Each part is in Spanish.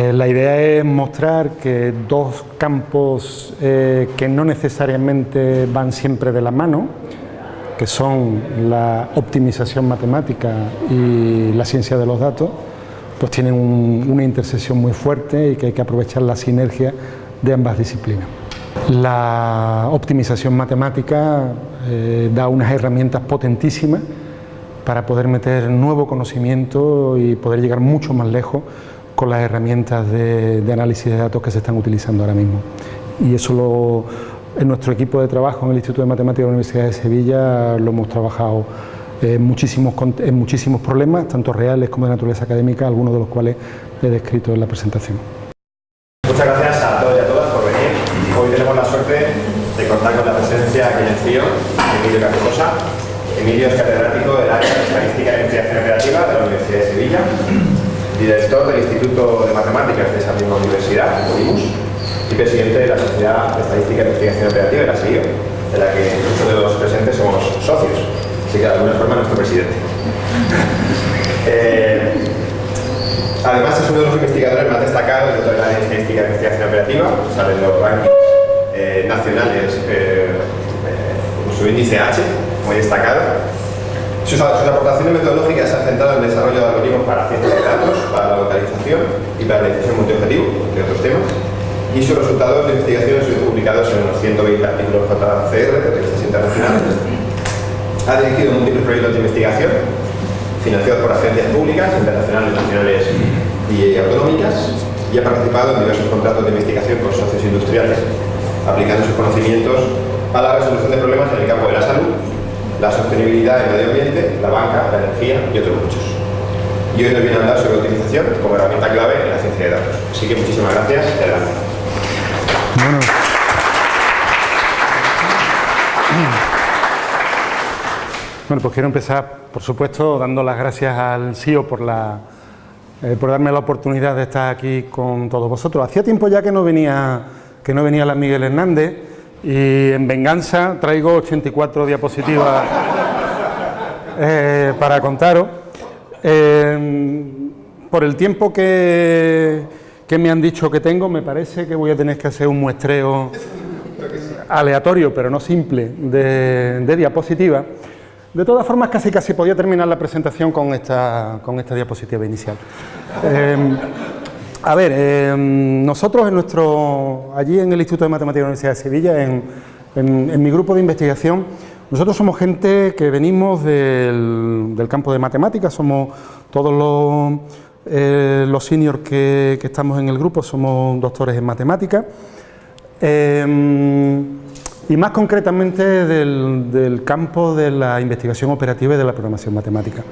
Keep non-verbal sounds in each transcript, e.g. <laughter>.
Eh, la idea es mostrar que dos campos eh, que no necesariamente van siempre de la mano, que son la optimización matemática y la ciencia de los datos, pues tienen una intersección muy fuerte y que hay que aprovechar la sinergia de ambas disciplinas. La optimización matemática eh, da unas herramientas potentísimas para poder meter nuevo conocimiento y poder llegar mucho más lejos con las herramientas de, análisis de datos que se están utilizando ahora mismo. Y eso lo, en nuestro equipo de trabajo en el Instituto de Matemáticas de la Universidad de Sevilla lo hemos trabajado en muchísimos, en muchísimos problemas, tanto reales como de naturaleza académica, algunos de los cuales he descrito en la presentación. Muchas gracias a todos y a todas por venir. Hoy tenemos la suerte de contar con la presencia aquí en el CIO, Emilio Carcosa. Emilio es catedrático del área de Estadística y Investigación Operativa de la Universidad de Sevilla director del Instituto de Matemáticas de esa misma universidad, OIMUS, y presidente de la Sociedad de Estadística y Investigación Operativa, de la SIO, de la que muchos de los presentes somos socios, así que de alguna forma nuestro presidente. <laughs> Eh, además es uno de los investigadores más destacados dentro de la Estadística y Investigación Operativa, salen los rankings eh, nacionales eh, con su índice H, muy destacado, sus, aportaciones metodológicas se han centrado en el desarrollo de algoritmos para ciencia de datos, para la localización y para la decisión multiobjetivo, entre otros temas. Y sus resultados de investigación han sido publicados en unos 120 artículos JCR de revistas internacionales. Ha dirigido múltiples proyectos de investigación financiados por agencias públicas, internacionales, nacionales y autonómicas y ha participado en diversos contratos de investigación con socios industriales, aplicando sus conocimientos a la resolución de problemas en el campo de la salud, la sostenibilidad del medio ambiente, la banca, la energía y otros muchos. Y hoy nos viene a hablar sobre utilización como herramienta clave en la ciencia de datos. Así que muchísimas gracias adelante. Bueno. pues quiero empezar, por supuesto, dando las gracias al CIO por, la, eh, por darme la oportunidad de estar aquí con todos vosotros. Hacía tiempo ya que no venía, que no venía la Miguel Hernández, y en venganza traigo 84 diapositivas <laughs> eh, para contaros. Eh, por el tiempo que, que, me han dicho que tengo, me parece que voy a tener que hacer un muestreo aleatorio, pero no simple, de, de diapositivas. De todas formas, casi casi podía terminar la presentación con esta, con esta diapositiva inicial. Eh, a ver, em, nosotros en nuestro, allí en el Instituto de Matemáticas de la Universidad de Sevilla, en, mi grupo de investigación, nosotros somos gente que venimos del, campo de matemáticas, somos todos los, eh, seniors que, estamos en el grupo, somos doctores en matemáticas, em, y más concretamente del campo de la investigación operativa y de la programación matemática.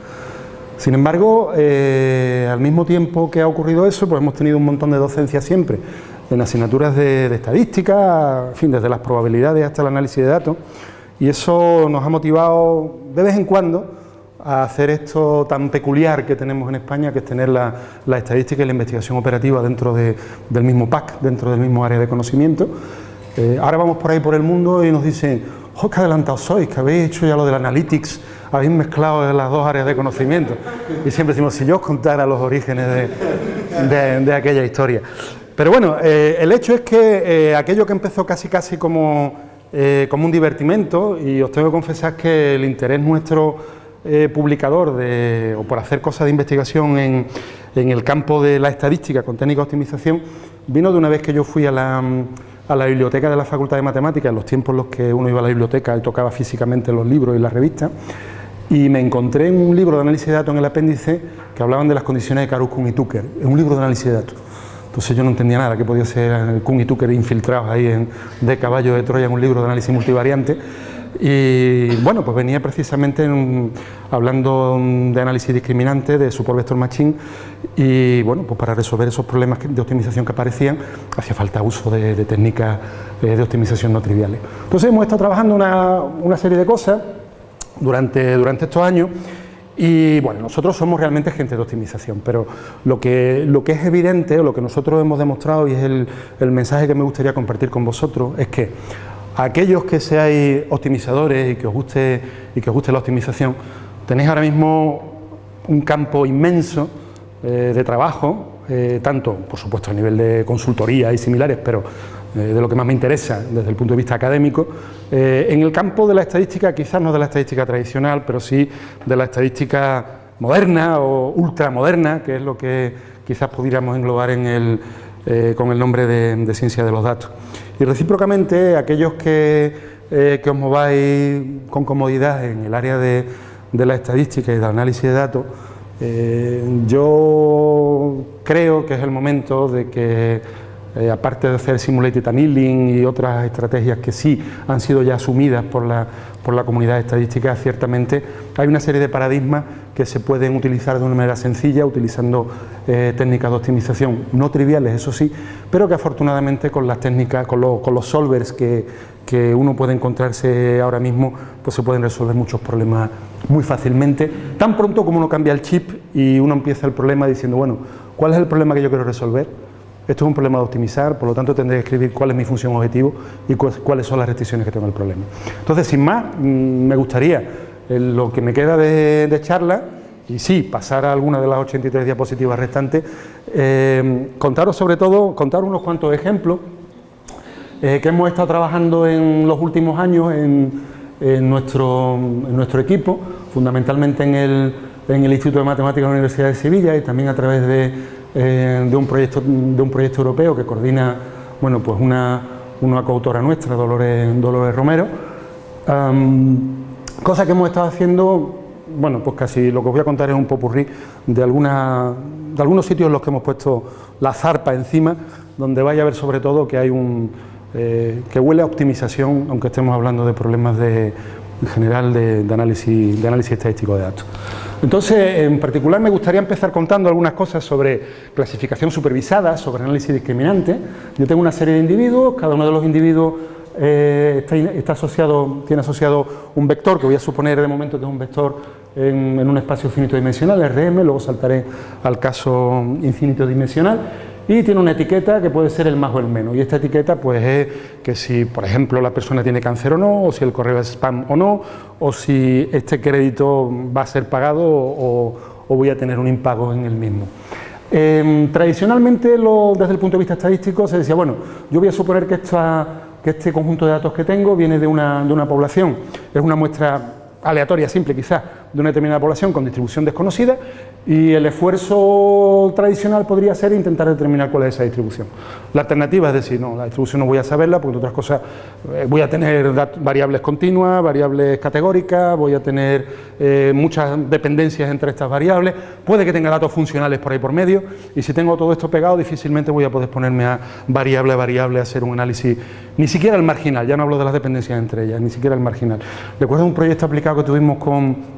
Sin embargo, eh, al mismo tiempo que ha ocurrido eso, pues hemos tenido un montón de docencia siempre, en asignaturas de, estadística, fin, desde las probabilidades hasta el análisis de datos, y eso nos ha motivado de vez en cuando a hacer esto tan peculiar que tenemos en España, que es tener la, estadística y la investigación operativa dentro del mismo PAC, dentro del mismo área de conocimiento. Eh, ahora vamos por ahí por el mundo y nos dicen, ¡oh, qué adelantados sois, que habéis hecho ya lo del analytics, habéis mezclado las dos áreas de conocimiento. Y siempre decimos, si yo os contara los orígenes de, aquella historia. Pero bueno, eh, el hecho es que eh, aquello que empezó casi casi como, eh, como un divertimento, y os tengo que confesar que el interés nuestro publicador de, o por hacer cosas de investigación en, en el campo de la estadística con técnica de optimización, vino de una vez que yo fui a la a la biblioteca de la Facultad de Matemáticas, en los tiempos en los que uno iba a la biblioteca y tocaba físicamente los libros y las revistas, y me encontré en un libro de análisis de datos en el apéndice que hablaban de las condiciones de Karus, Kuhn y Tucker, es un libro de análisis de datos. Entonces yo no entendía nada, que podía ser Kuhn y Tucker infiltrados ahí en, de caballo de Troya en un libro de análisis multivariante, y bueno, pues venía precisamente hablando de análisis discriminante, de support vector machine, y bueno, pues para resolver esos problemas de optimización que aparecían, hacía falta uso de, técnicas eh, de optimización no triviales. Entonces hemos estado trabajando una, serie de cosas durante, durante estos años, y bueno, nosotros somos realmente gente de optimización, pero lo que, lo que es evidente, o lo que nosotros hemos demostrado, y es el, el mensaje que me gustaría compartir con vosotros, es que aquellos que seáis optimizadores y que os guste, y que os guste la optimización, tenéis ahora mismo un campo inmenso eh, de trabajo eh, tanto, por supuesto, a nivel de consultoría y similares, pero de lo que más me interesa desde el punto de vista académico, en el campo de la estadística, quizás no de la estadística tradicional, pero sí de la estadística moderna o ultramoderna, que es lo que quizás pudiéramos englobar en el, con el nombre de, ciencia de los datos. Y recíprocamente, aquellos que, que os mováis con comodidad en el área de de la estadística y del análisis de datos, eh, yo creo que es el momento de que, eh, aparte de hacer simulated annealing y otras estrategias que sí han sido ya asumidas por la, por la comunidad estadística, ciertamente hay una serie de paradigmas que se pueden utilizar de una manera sencilla, utilizando eh, técnicas de optimización no triviales, eso sí, pero que afortunadamente con las técnicas, con, con los solvers que, que uno puede encontrarse ahora mismo, pues se pueden resolver muchos problemas muy fácilmente, tan pronto como uno cambia el chip y uno empieza el problema diciendo, bueno, ¿cuál es el problema que yo quiero resolver? Esto es un problema de optimizar, por lo tanto tendré que escribir cuál es mi función objetivo y cuáles son las restricciones que tengo el problema. Entonces, sin más, mm, me gustaría, lo que me queda de, charla, y sí, pasar a alguna de las 83 diapositivas restantes, eh, contaros sobre todo, contar unos cuantos ejemplos eh, que hemos estado trabajando en los últimos años en, nuestro, nuestro, equipo, fundamentalmente en el, en el, Instituto de Matemáticas de la Universidad de Sevilla y también a través de, eh, un, proyecto, de un proyecto europeo que coordina bueno, pues una, una coautora nuestra, Dolores, Dolores Romero. cosa que hemos estado haciendo, bueno, pues casi lo que os voy a contar es un popurrí de, alguna, de algunos sitios en los que hemos puesto la zarpa encima, donde vaya a ver sobre todo que hay un, eh, que huele a optimización, aunque estemos hablando de problemas de, en general de, análisis, de análisis estadístico de datos. Entonces, en particular me gustaría empezar contando algunas cosas sobre clasificación supervisada, sobre análisis discriminante. Yo tengo una serie de individuos, cada uno de los individuos eh, está, asociado, tiene asociado un vector, que voy a suponer de momento que es un vector en, en un espacio finito dimensional, RM, luego saltaré al caso infinito dimensional, y tiene una etiqueta que puede ser el más o el menos. Y esta etiqueta pues es que si, por ejemplo, la persona tiene cáncer o no, o si el correo es spam o no, o si este crédito va a ser pagado o, voy a tener un impago en el mismo. Em, tradicionalmente, desde el punto de vista estadístico, se decía, bueno, yo voy a suponer que, que este conjunto de datos que tengo viene de una, de una población, es una muestra aleatoria, simple quizás, de una determinada población con distribución desconocida y el esfuerzo tradicional podría ser intentar determinar cuál es esa distribución. La alternativa es decir, no, la distribución no voy a saberla porque otras cosas eh, voy a tener variables continuas, variables categóricas, voy a tener eh, muchas dependencias entre estas variables, puede que tenga datos funcionales por ahí por medio y si tengo todo esto pegado difícilmente voy a poder ponerme a variable a variable a hacer un análisis, ni siquiera el marginal, ya no hablo de las dependencias entre ellas, ni siquiera el marginal. Recuerdo un proyecto aplicado que tuvimos con,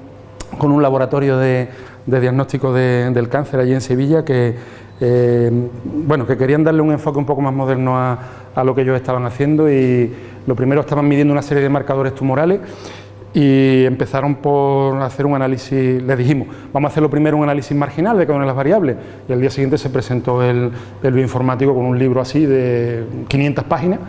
con un laboratorio de de diagnóstico del cáncer allí en Sevilla que, eh, bueno, que querían darle un enfoque un poco más moderno a, lo que ellos estaban haciendo y lo primero estaban midiendo una serie de marcadores tumorales y empezaron por hacer un análisis, les dijimos, vamos a hacer lo primero un análisis marginal de cada una de las variables y al día siguiente se presentó el, el bioinformático con un libro así de 500 páginas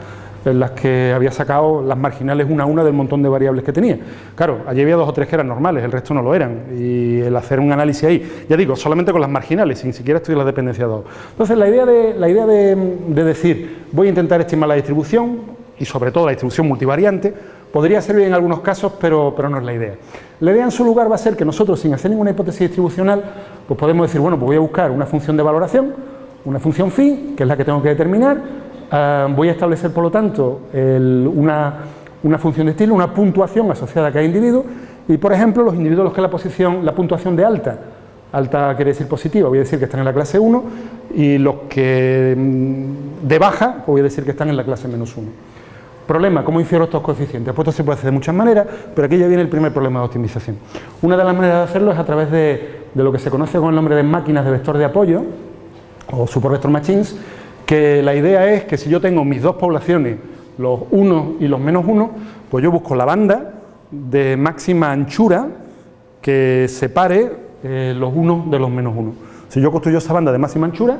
en las que había sacado las marginales una a una del montón de variables que tenía. Claro, allí había dos o tres que eran normales, el resto no lo eran, y el hacer un análisis ahí, ya digo, solamente con las marginales, sin siquiera estudiar la dependencia de dos. Entonces, la idea, de, la idea de, decir, voy a intentar estimar la distribución, y sobre todo la distribución multivariante, podría servir en algunos casos, pero, pero no es la idea. La idea en su lugar va a ser que nosotros, sin hacer ninguna hipótesis distribucional, pues podemos decir, bueno, pues voy a buscar una función de valoración, una función phi, que es la que tengo que determinar, Ah, voy a establecer, por lo tanto, una, función de estilo, una puntuación asociada a cada individuo y, por ejemplo, los individuos los que la posición, la puntuación de alta, alta quiere decir positiva, voy a decir que están en la clase 1 y los que mm, de baja, pues voy a decir que están en la clase menos 1. Problema, ¿cómo infiero estos coeficientes? Pues esto se puede hacer de muchas maneras, pero aquí ya viene el primer problema de optimización. Una de las maneras de hacerlo es a través de, de lo que se conoce con el nombre de máquinas de vector de apoyo, o super vector machines, que la idea es que si yo tengo mis dos poblaciones, los unos y los menos uno, pues yo busco la banda de máxima anchura que separe eh, los unos de los menos uno. Si yo construyo esa banda de máxima anchura,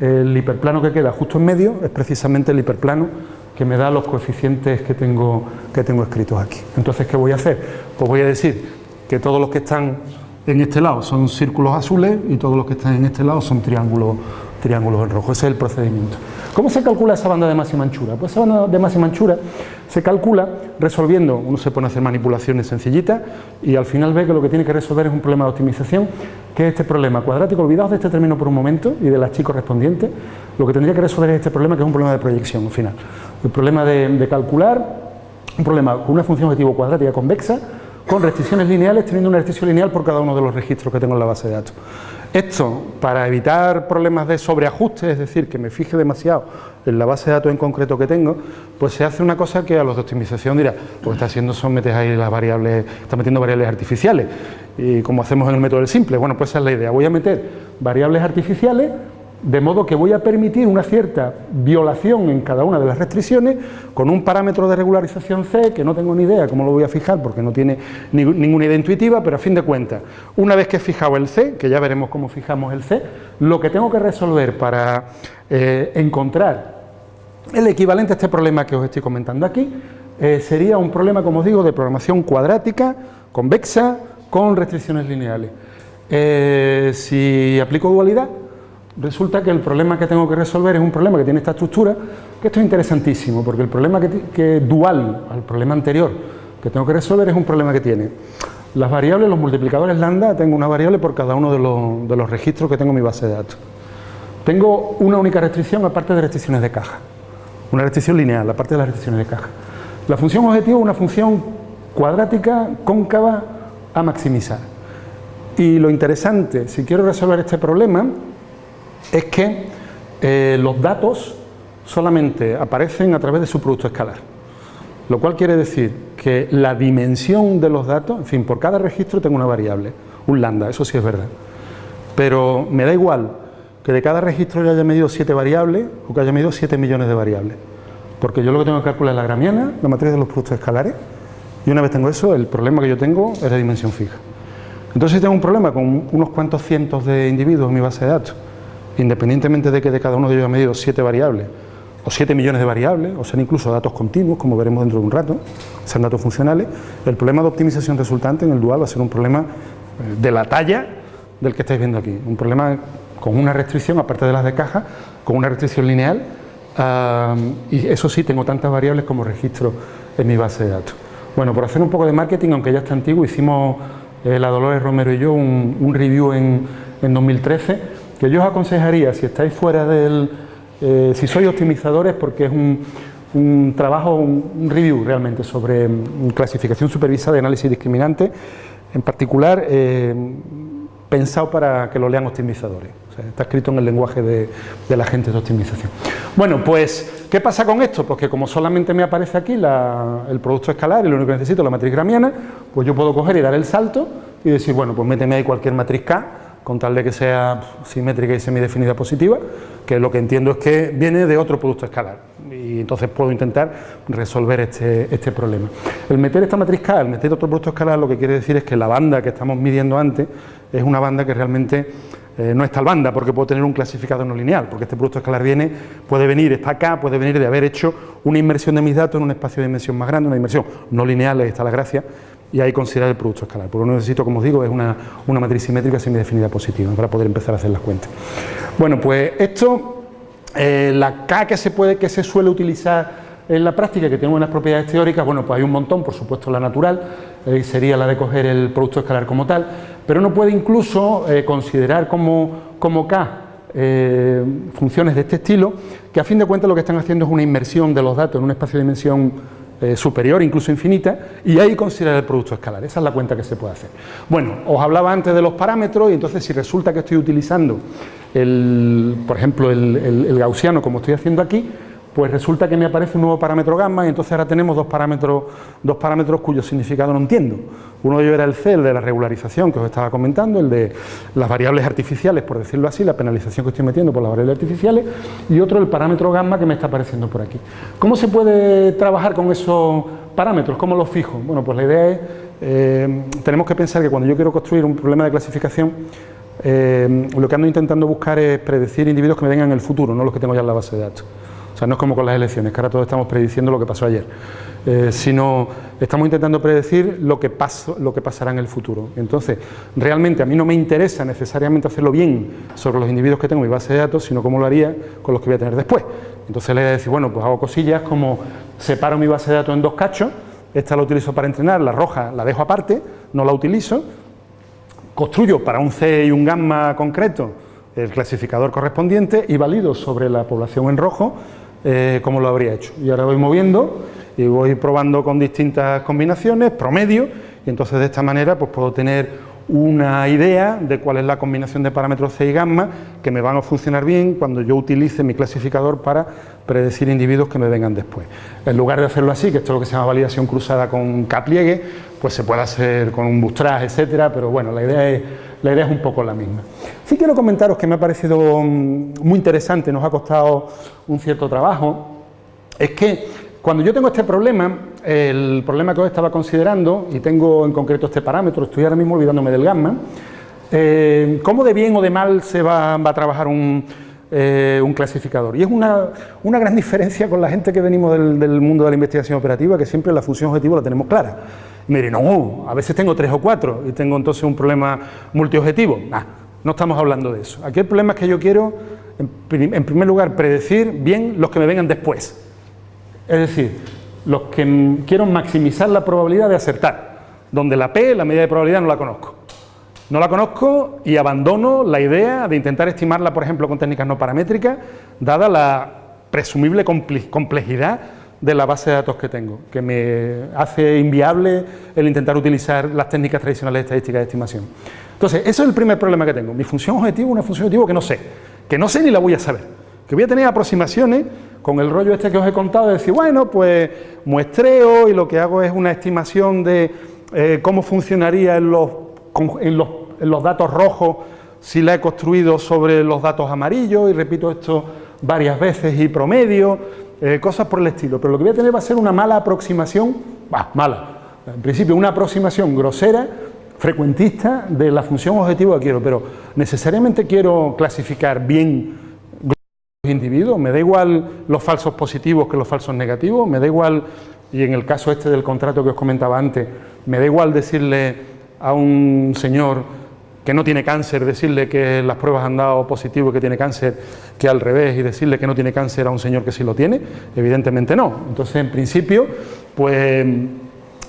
el hiperplano que queda justo en medio es precisamente el hiperplano que me da los coeficientes que tengo, que tengo escritos aquí. Entonces, ¿qué voy a hacer? Pues voy a decir que todos los que están en este lado son círculos azules y todos los que están en este lado son triángulos triángulos en rojo. Ese es el procedimiento. ¿Cómo se calcula esa banda de máxima anchura? Pues esa banda de máxima anchura se calcula resolviendo, uno se pone a hacer manipulaciones sencillitas y al final ve que lo que tiene que resolver es un problema de optimización, que es este problema cuadrático. Olvidaos de este término por un momento y de las chi correspondientes. Lo que tendría que resolver es este problema, que es un problema de proyección al final. El problema de, de calcular un problema con una función objetivo cuadrática convexa con restricciones lineales, teniendo una restricción lineal por cada uno de los registros que tengo en la base de datos. Esto, para evitar problemas de sobreajuste, es decir, que me fije demasiado en la base de datos en concreto que tengo, pues se hace una cosa que a los de optimización dirá, pues está haciendo son metes ahí las variables, está metiendo variables artificiales, y como hacemos en el método del simple, bueno, pues esa es la idea, voy a meter variables artificiales de modo que voy a permitir una cierta violación en cada una de las restricciones con un parámetro de regularización C, que no tengo ni idea cómo lo voy a fijar porque no tiene ninguna idea intuitiva, pero a fin de cuentas, una vez que he fijado el C, que ya veremos cómo fijamos el C, lo que tengo que resolver para eh, encontrar el equivalente a este problema que os estoy comentando aquí, eh, sería un problema, como os digo, de programación cuadrática, convexa, con restricciones lineales. Eh, si aplico dualidad, resulta que el problema que tengo que resolver es un problema que tiene esta estructura, que esto es interesantísimo, porque el problema que, dual al problema anterior que tengo que resolver es un problema que tiene las variables, los multiplicadores lambda, tengo una variable por cada uno de los, de los registros que tengo en mi base de datos. Tengo una única restricción aparte de restricciones de caja, una restricción lineal aparte de las restricciones de caja. La función objetivo es una función cuadrática cóncava a maximizar. Y lo interesante, si quiero resolver este problema, es que eh, los datos solamente aparecen a través de su producto escalar. Lo cual quiere decir que la dimensión de los datos, en fin, por cada registro tengo una variable, un lambda, eso sí es verdad. Pero me da igual que de cada registro yo haya medido 7 variables o que haya medido 7 millones de variables. Porque yo lo que tengo que calcular es la gramiana, la matriz de los productos escalares, y una vez tengo eso, el problema que yo tengo es la dimensión fija. Entonces si tengo un problema con unos cuantos cientos de individuos en mi base de datos, independientemente de que de cada uno de ellos haya medido siete variables, o 7 millones de variables, o sean incluso datos continuos, como veremos dentro de un rato, sean datos funcionales, el problema de optimización resultante en el dual va a ser un problema eh, de la talla del que estáis viendo aquí, un problema con una restricción, aparte de las de caja, con una restricción lineal, y eso sí, tengo tantas variables como registro en mi base de datos. Bueno, por hacer un poco de marketing, aunque ya está antiguo, hicimos eh, la Dolores Romero y yo un, review en, en 2013 que yo os aconsejaría, si estáis fuera del... Eh, si sois optimizadores, porque es un, trabajo, un, review realmente sobre mm, clasificación supervisada de análisis discriminante, en particular eh, pensado para que lo lean optimizadores. está escrito en el lenguaje de, la gente de optimización. Bueno, pues, ¿qué pasa con esto? Pues que como solamente me aparece aquí el producto escalar y lo único que necesito es la matriz gramiana, pues yo puedo coger y dar el salto y decir, bueno, pues méteme ahí cualquier matriz K con tal de que sea simétrica y semidefinida positiva, que lo que entiendo es que viene de otro producto escalar y entonces puedo intentar resolver este, este problema. El meter esta matriz K, el meter otro producto escalar, lo que quiere decir es que la banda que estamos midiendo antes es una banda que realmente eh, no es tal banda, porque puedo tener un clasificador no lineal, porque este producto escalar viene, puede venir, está acá, puede venir de haber hecho una inmersión de mis datos en un espacio de dimensión más grande, una inmersión no lineal, ahí está la gracia, y ahí considerar el producto escalar. Porque que necesito, como os digo, es una, matriz simétrica semidefinida positiva para poder empezar a hacer las cuentas. Bueno, pues esto, eh, la K que se, puede, que se suele utilizar en la práctica, que tiene unas propiedades teóricas, bueno, pues hay un montón, por supuesto la natural, eh, sería la de coger el producto escalar como tal, pero no puede incluso eh, considerar como, como K funciones de este estilo, que a fin de cuentas lo que están haciendo es una inmersión de los datos en un espacio de dimensión eh, superior, incluso infinita, y ahí considerar el producto escalar. Esa es la cuenta que se puede hacer. Bueno, os hablaba antes de los parámetros y entonces si resulta que estoy utilizando, el, por ejemplo, el gaussiano como estoy haciendo aquí, pues resulta que me aparece un nuevo parámetro gamma y entonces ahora tenemos dos parámetros, dos parámetros cuyo significado no entiendo. Uno de ellos era el C, el de la regularización que os estaba comentando, el de las variables artificiales, por decirlo así, la penalización que estoy metiendo por las variables artificiales, y otro el parámetro gamma que me está apareciendo por aquí. ¿Cómo se puede trabajar con esos parámetros? ¿Cómo los fijo? Bueno, pues la idea es, eh, tenemos que pensar que cuando yo quiero construir un problema de clasificación, eh, lo que ando intentando buscar es predecir individuos que me vengan en el futuro, no los que tengo ya en la base de datos. O sea, no es como con las elecciones, que ahora todos estamos prediciendo lo que pasó ayer, eh, sino estamos intentando predecir lo que, lo que pasará en el futuro. Entonces, realmente a mí no me interesa necesariamente hacerlo bien sobre los individuos que tengo en mi base de datos, sino cómo lo haría con los que voy a tener después. Entonces le voy a decir, bueno, pues hago cosillas como separo mi base de datos en dos cachos, esta la utilizo para entrenar, la roja la dejo aparte, no la utilizo, construyo para un C y un gamma concreto el clasificador correspondiente y valido sobre la población en rojo eh, como lo habría hecho. Y ahora voy moviendo y voy probando con distintas combinaciones, promedio, y entonces de esta manera pues puedo tener una idea de cuál es la combinación de parámetros C y gamma que me van a funcionar bien cuando yo utilice mi clasificador para predecir individuos que me vengan después. En lugar de hacerlo así, que esto es lo que se llama validación cruzada con K-pliegue, pues se puede hacer con un bootstrap, etcétera, pero bueno, la idea es, un poco la misma. Sí quiero comentaros que me ha parecido mm, muy interesante, nos ha costado un cierto trabajo, es que cuando yo tengo este problema, el problema que os estaba considerando, y tengo en concreto este parámetro, estoy ahora mismo olvidándome del gamma, eh, ¿cómo de bien o de mal se va, a trabajar eh, un, clasificador? Y es una, gran <laughs> diferencia con la gente que venimos del, mundo de la investigación operativa, que siempre la función objetivo la tenemos clara. Mire, no, a veces tengo tres o cuatro y tengo entonces un problema multiobjetivo. No estamos hablando de eso. Aquí el problema es que yo quiero, en, primer lugar, predecir bien los que me vengan después. Es decir, los que quiero maximizar la probabilidad de acertar, donde la P, la medida de probabilidad, no la conozco. No la conozco y abandono la idea de intentar estimarla, por ejemplo, con técnicas no paramétricas, dada la presumible complejidad de la base de datos que tengo, que me hace inviable el intentar utilizar las técnicas tradicionales de estadística de estimación. Entonces, ese es el primer problema que tengo. Mi función objetivo es una función objetivo que no sé, que no sé ni la voy a saber, que voy a tener aproximaciones con el rollo este que os he contado de decir, bueno, pues muestreo y lo que hago es una estimación de eh, cómo funcionaría en los, en, los, datos rojos si la he construido sobre los datos amarillos y repito esto varias veces y promedio, eh, cosas por el estilo. Pero lo que voy a tener va a ser una mala aproximación, bah, mala, en principio una aproximación grosera frecuentista de la función objetivo que quiero, pero necesariamente quiero clasificar bien los individuos, me da igual los falsos positivos que los falsos negativos, me da igual, y en el caso este del contrato que os comentaba antes, me da igual decirle a un señor que no tiene cáncer, decirle que las pruebas han dado positivo que tiene cáncer, que al revés, y decirle que no tiene cáncer a un señor que sí lo tiene, evidentemente no. Entonces, en principio, pues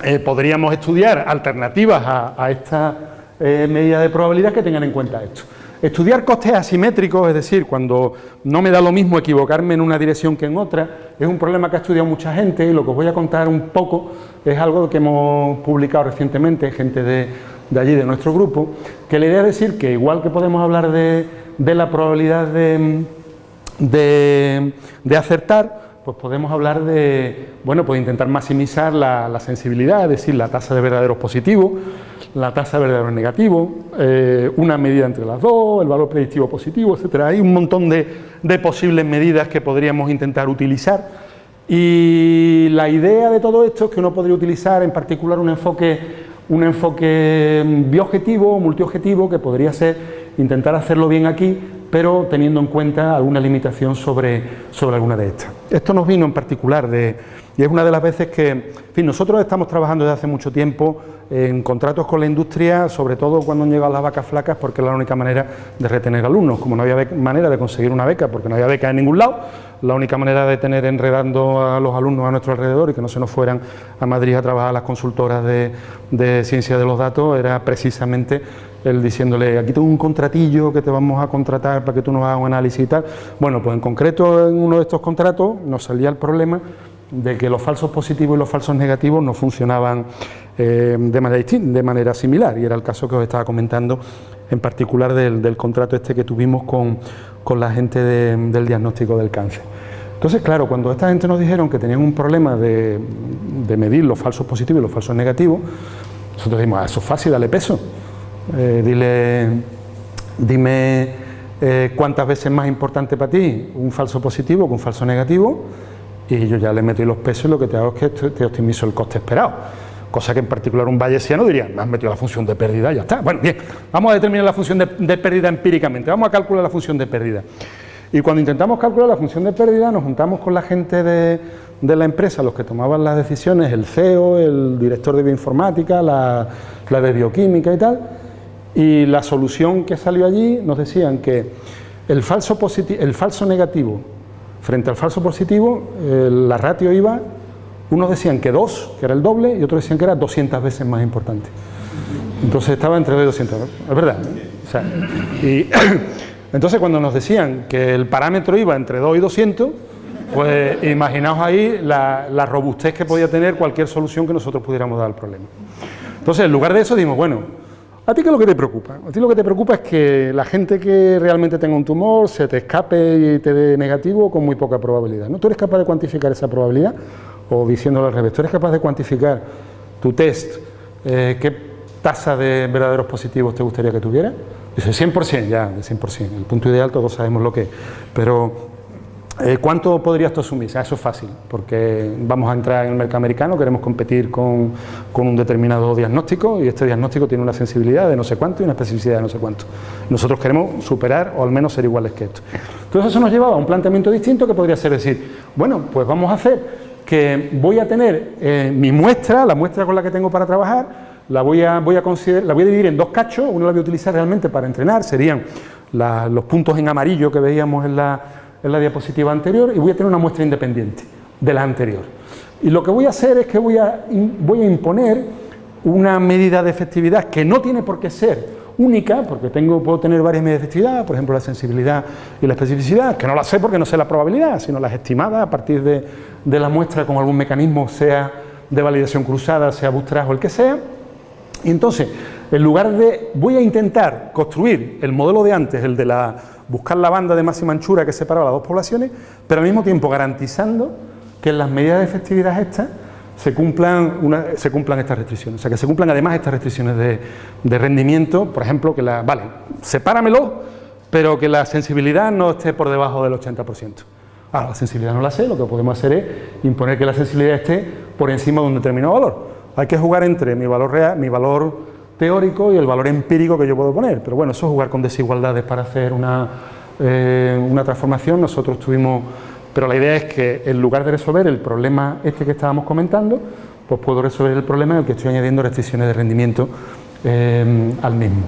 eh, podríamos estudiar alternativas a, esta eh, medida de probabilidad que tengan en cuenta esto. Estudiar costes asimétricos, es decir, cuando no me da lo mismo equivocarme en una dirección que en otra, es un problema que ha estudiado mucha gente y lo que os voy a contar un poco es algo que hemos publicado recientemente, gente de, allí, de nuestro grupo, que la idea es decir que igual que podemos hablar de, la probabilidad de, de acertar, pues podemos hablar de, bueno, pues intentar maximizar la, sensibilidad, es decir, la tasa de verdaderos positivos, la tasa de verdaderos negativos, eh, una medida entre las dos, el valor predictivo positivo, etcétera. Hay un montón de, posibles medidas que podríamos intentar utilizar y la idea de todo esto es que uno podría utilizar en particular un enfoque, un enfoque bioobjetivo, multiobjetivo, que podría ser intentar hacerlo bien aquí, pero teniendo en cuenta alguna limitación sobre, sobre alguna de estas. Esto nos vino en particular de, y es una de las veces que, fin, nosotros estamos trabajando desde hace mucho tiempo en contratos con la industria, sobre todo cuando han llegado las vacas flacas, porque es la única manera de retener alumnos. Como no había manera de conseguir una beca, porque no había beca en ningún lado, la única manera de tener enredando a los alumnos a nuestro alrededor y que no se nos fueran a Madrid a trabajar las consultoras de, de ciencia de los datos era precisamente el diciéndole, aquí tengo un contratillo que te vamos a contratar para que tú nos hagas un análisis y tal. Bueno, pues en concreto en uno de estos contratos nos salía el problema de que los falsos positivos y los falsos negativos no funcionaban eh, de, manera de manera similar, y era el caso que os estaba comentando en particular del, contrato este que tuvimos con, la gente del diagnóstico del cáncer. Entonces, claro, cuando esta gente nos dijeron que tenían un problema de, medir los falsos positivos y los falsos negativos, nosotros dijimos, ah, eso es fácil, dale peso. Eh, dile, dime eh, cuántas veces es más importante para ti un falso positivo que un falso negativo, y yo ya le meto los pesos y lo que te hago es que te optimizo el coste esperado. Cosa que en particular un bayesiano diría, me has metido la función de pérdida, ya está. Bueno, bien, vamos a determinar la función de, pérdida empíricamente, vamos a calcular la función de pérdida. Y cuando intentamos calcular la función de pérdida, nos juntamos con la gente de, la empresa, los que tomaban las decisiones, el CEO, el director de bioinformática, la de bioquímica y tal, y la solución que salió allí nos decían que el falso, el falso negativo frente al falso positivo, eh, la ratio iba, unos decían que 2, que era el doble, y otros decían que era 200 veces más importante. Entonces estaba entre 2 y 200, es verdad. y <coughs> entonces cuando nos decían que el parámetro iba entre 2 y 200, pues imaginaos ahí la, la robustez que podía tener cualquier solución que nosotros pudiéramos dar al problema. Entonces, en lugar de eso, dimos, bueno, ¿A ti qué es lo que te preocupa? A ti lo que te preocupa es que la gente que realmente tenga un tumor se te escape y te dé negativo con muy poca probabilidad. ¿no? ¿Tú eres capaz de cuantificar esa probabilidad? O diciéndolo al revés, ¿tú eres capaz de cuantificar tu test? Eh, ¿Qué tasa de verdaderos positivos te gustaría que tuviera? Dice 100%, ya, de 100%. El punto ideal todos sabemos lo que es. Pero eh, ¿Cuánto podrías tú asumir? eso es fácil, porque vamos a entrar en el mercado americano, queremos competir con, un determinado diagnóstico y este diagnóstico tiene una sensibilidad de no sé cuánto y una especificidad de no sé cuánto. Nosotros queremos superar o al menos ser iguales que esto. Entonces eso nos llevaba a un planteamiento distinto que podría ser decir, bueno, pues vamos a hacer que voy a tener eh, mi muestra, la muestra con la que tengo para trabajar, la voy a, voy a, la voy a dividir en dos cachos, uno la voy a utilizar realmente para entrenar, serían los puntos en amarillo que veíamos en la en la diapositiva anterior y voy a tener una muestra independiente de la anterior. Y lo que voy a hacer es que voy a, voy a imponer una medida de efectividad que no tiene por qué ser única, porque tengo, puedo tener varias medidas de efectividad, por ejemplo la sensibilidad y la especificidad, que no la sé porque no sé la probabilidad, sino las estimadas a partir de, de la muestra con algún mecanismo, sea de validación cruzada, sea bootstrap o el que sea. Y entonces, en lugar de, voy a intentar construir el modelo de antes, el de la buscar la banda de máxima anchura que separaba las dos poblaciones, pero al mismo tiempo garantizando que en las medidas de efectividad estas se cumplan, se cumplan estas restricciones, o sea, que se cumplan además estas restricciones de, rendimiento, por ejemplo, que la, vale, sepáramelo, pero que la sensibilidad no esté por debajo del 80%. Ah, la sensibilidad no la sé, lo que podemos hacer es imponer que la sensibilidad esté por encima de un determinado valor. Hay que jugar entre mi valor real, mi valor teórico y el valor empírico que yo puedo poner. Pero bueno, eso es jugar con desigualdades para hacer una, eh, una transformación. Nosotros tuvimos... Pero la idea es que en lugar de resolver el problema este que estábamos comentando, pues puedo resolver el problema en el que estoy añadiendo restricciones de rendimiento eh, al mismo.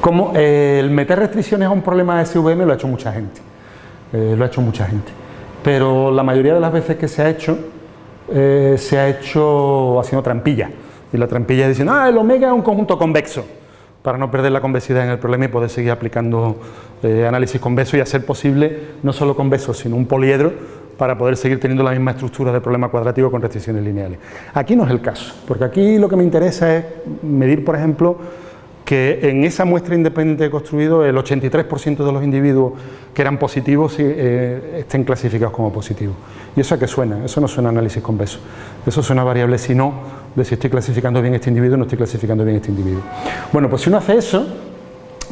Como eh, el meter restricciones a un problema de SVM lo ha hecho mucha gente, lo ha hecho mucha gente, pero la mayoría de las veces que se ha hecho, se ha hecho haciendo trampilla. Y la trampilla dice, ah, el omega es un conjunto convexo, para no perder la convexidad en el problema y poder seguir aplicando eh, análisis convexo y hacer posible no solo convexo, sino un poliedro para poder seguir teniendo la misma estructura del problema cuadrático con restricciones lineales. Aquí no es el caso, porque aquí lo que me interesa es medir, por ejemplo, que en esa muestra independiente de construido el 83% de los individuos que eran positivos eh, estén clasificados como positivos. ¿Y eso a qué suena? Eso no suena análisis convexo. Eso suena variable si no, de si estoy clasificando bien este individuo o no estoy clasificando bien este individuo. Bueno, pues si uno hace eso,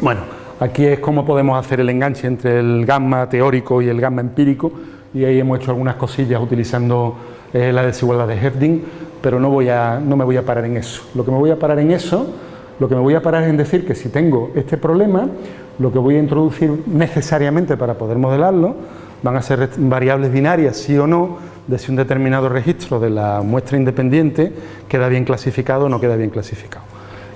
bueno, aquí es cómo podemos hacer el enganche entre el gamma teórico y el gamma empírico, y ahí hemos hecho algunas cosillas utilizando eh, la desigualdad de Hefding, pero no, voy a, no me voy a parar en eso. Lo que me voy a parar en eso lo que me voy a parar es en decir que si tengo este problema, lo que voy a introducir necesariamente para poder modelarlo van a ser variables binarias, sí o no, de si un determinado registro de la muestra independiente queda bien clasificado o no queda bien clasificado.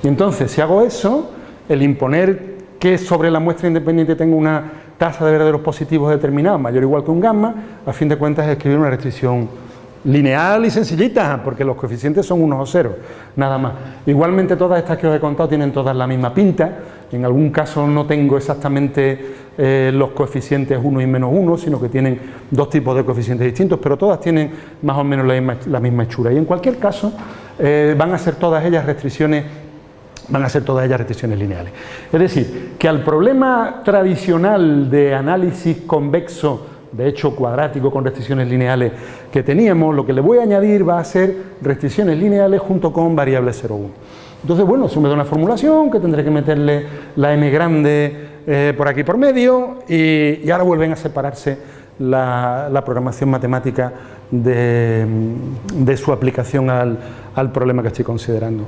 Y entonces, si hago eso, el imponer que sobre la muestra independiente tengo una tasa de verdaderos positivos determinada, mayor o igual que un gamma, a fin de cuentas es escribir una restricción lineal y sencillita, porque los coeficientes son unos o ceros, nada más. Igualmente todas estas que os he contado tienen todas la misma pinta, en algún caso no tengo exactamente eh, los coeficientes 1 y menos 1, sino que tienen dos tipos de coeficientes distintos, pero todas tienen más o menos la misma, hechura. Y en cualquier caso eh, van a ser todas ellas restricciones van a ser todas ellas restricciones lineales. Es decir, que al problema tradicional de análisis convexo de hecho cuadrático con restricciones lineales que teníamos, lo que le voy a añadir va a ser restricciones lineales junto con variables 0,1. Entonces, bueno, eso me una formulación que tendré que meterle la m grande eh, por aquí por medio y, ahora vuelven a separarse la, programación matemática de, su aplicación al, problema que estoy considerando.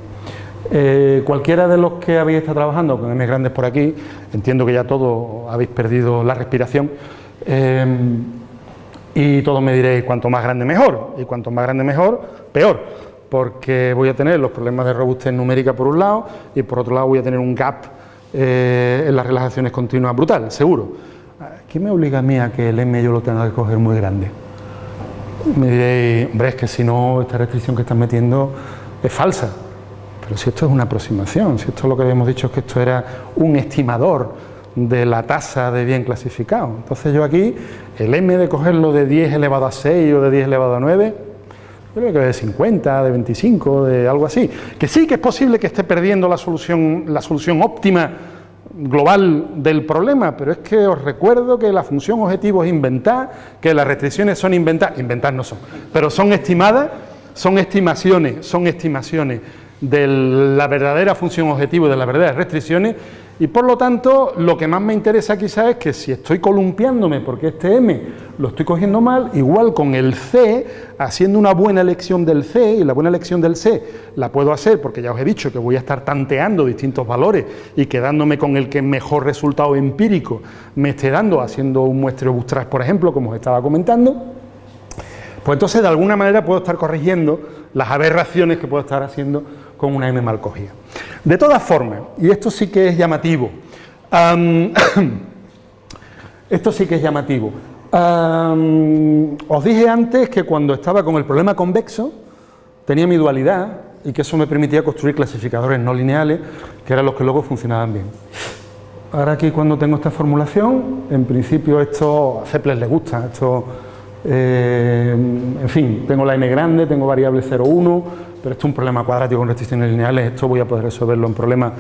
Eh, cualquiera de los que habéis estado trabajando con M grandes por aquí, entiendo que ya todos habéis perdido la respiración, eh, y todos me diréis cuanto más grande mejor, y cuanto más grande mejor, peor, porque voy a tener los problemas de robustez numérica por un lado, y por otro lado voy a tener un gap eh, en las relajaciones continuas brutal, seguro. ¿Qué me obliga a mí a que el M yo lo tenga que coger muy grande? Me diréis, hombre, es que si no, esta restricción que estás metiendo es falsa. Pero si esto es una aproximación, si esto lo que habíamos dicho es que esto era un estimador de la tasa de bien clasificado. Entonces yo aquí, el M de cogerlo de 10 elevado a 6 o de 10 elevado a 9, yo creo que de 50, de 25, de algo así. Que sí que es posible que esté perdiendo la solución, la solución óptima global del problema, pero es que os recuerdo que la función objetivo es inventar, que las restricciones son inventadas, inventar no son, pero son estimadas, son estimaciones, son estimaciones de la verdadera función objetivo, de las verdaderas restricciones, y por lo tanto lo que más me interesa quizás es que si estoy columpiándome porque este M lo estoy cogiendo mal, igual con el C, haciendo una buena elección del C, y la buena elección del C la puedo hacer porque ya os he dicho que voy a estar tanteando distintos valores y quedándome con el que mejor resultado empírico me esté dando, haciendo un muestreo bootstrap, por ejemplo, como os estaba comentando, pues entonces de alguna manera puedo estar corrigiendo las aberraciones que puedo estar haciendo con una M mal cogida. De todas formas, y esto sí que es llamativo, <coughs> esto sí que es llamativo, os dije antes que cuando estaba con el problema convexo, tenía mi dualidad y que eso me permitía construir clasificadores no lineales, que eran los que luego funcionaban bien. Ahora aquí cuando tengo esta formulación, en principio esto a Ceples le gusta, esto, eh, en fin, tengo la n grande, tengo variable 0,1, pero esto es un problema cuadrático con restricciones lineales, esto voy a poder resolverlo en problemas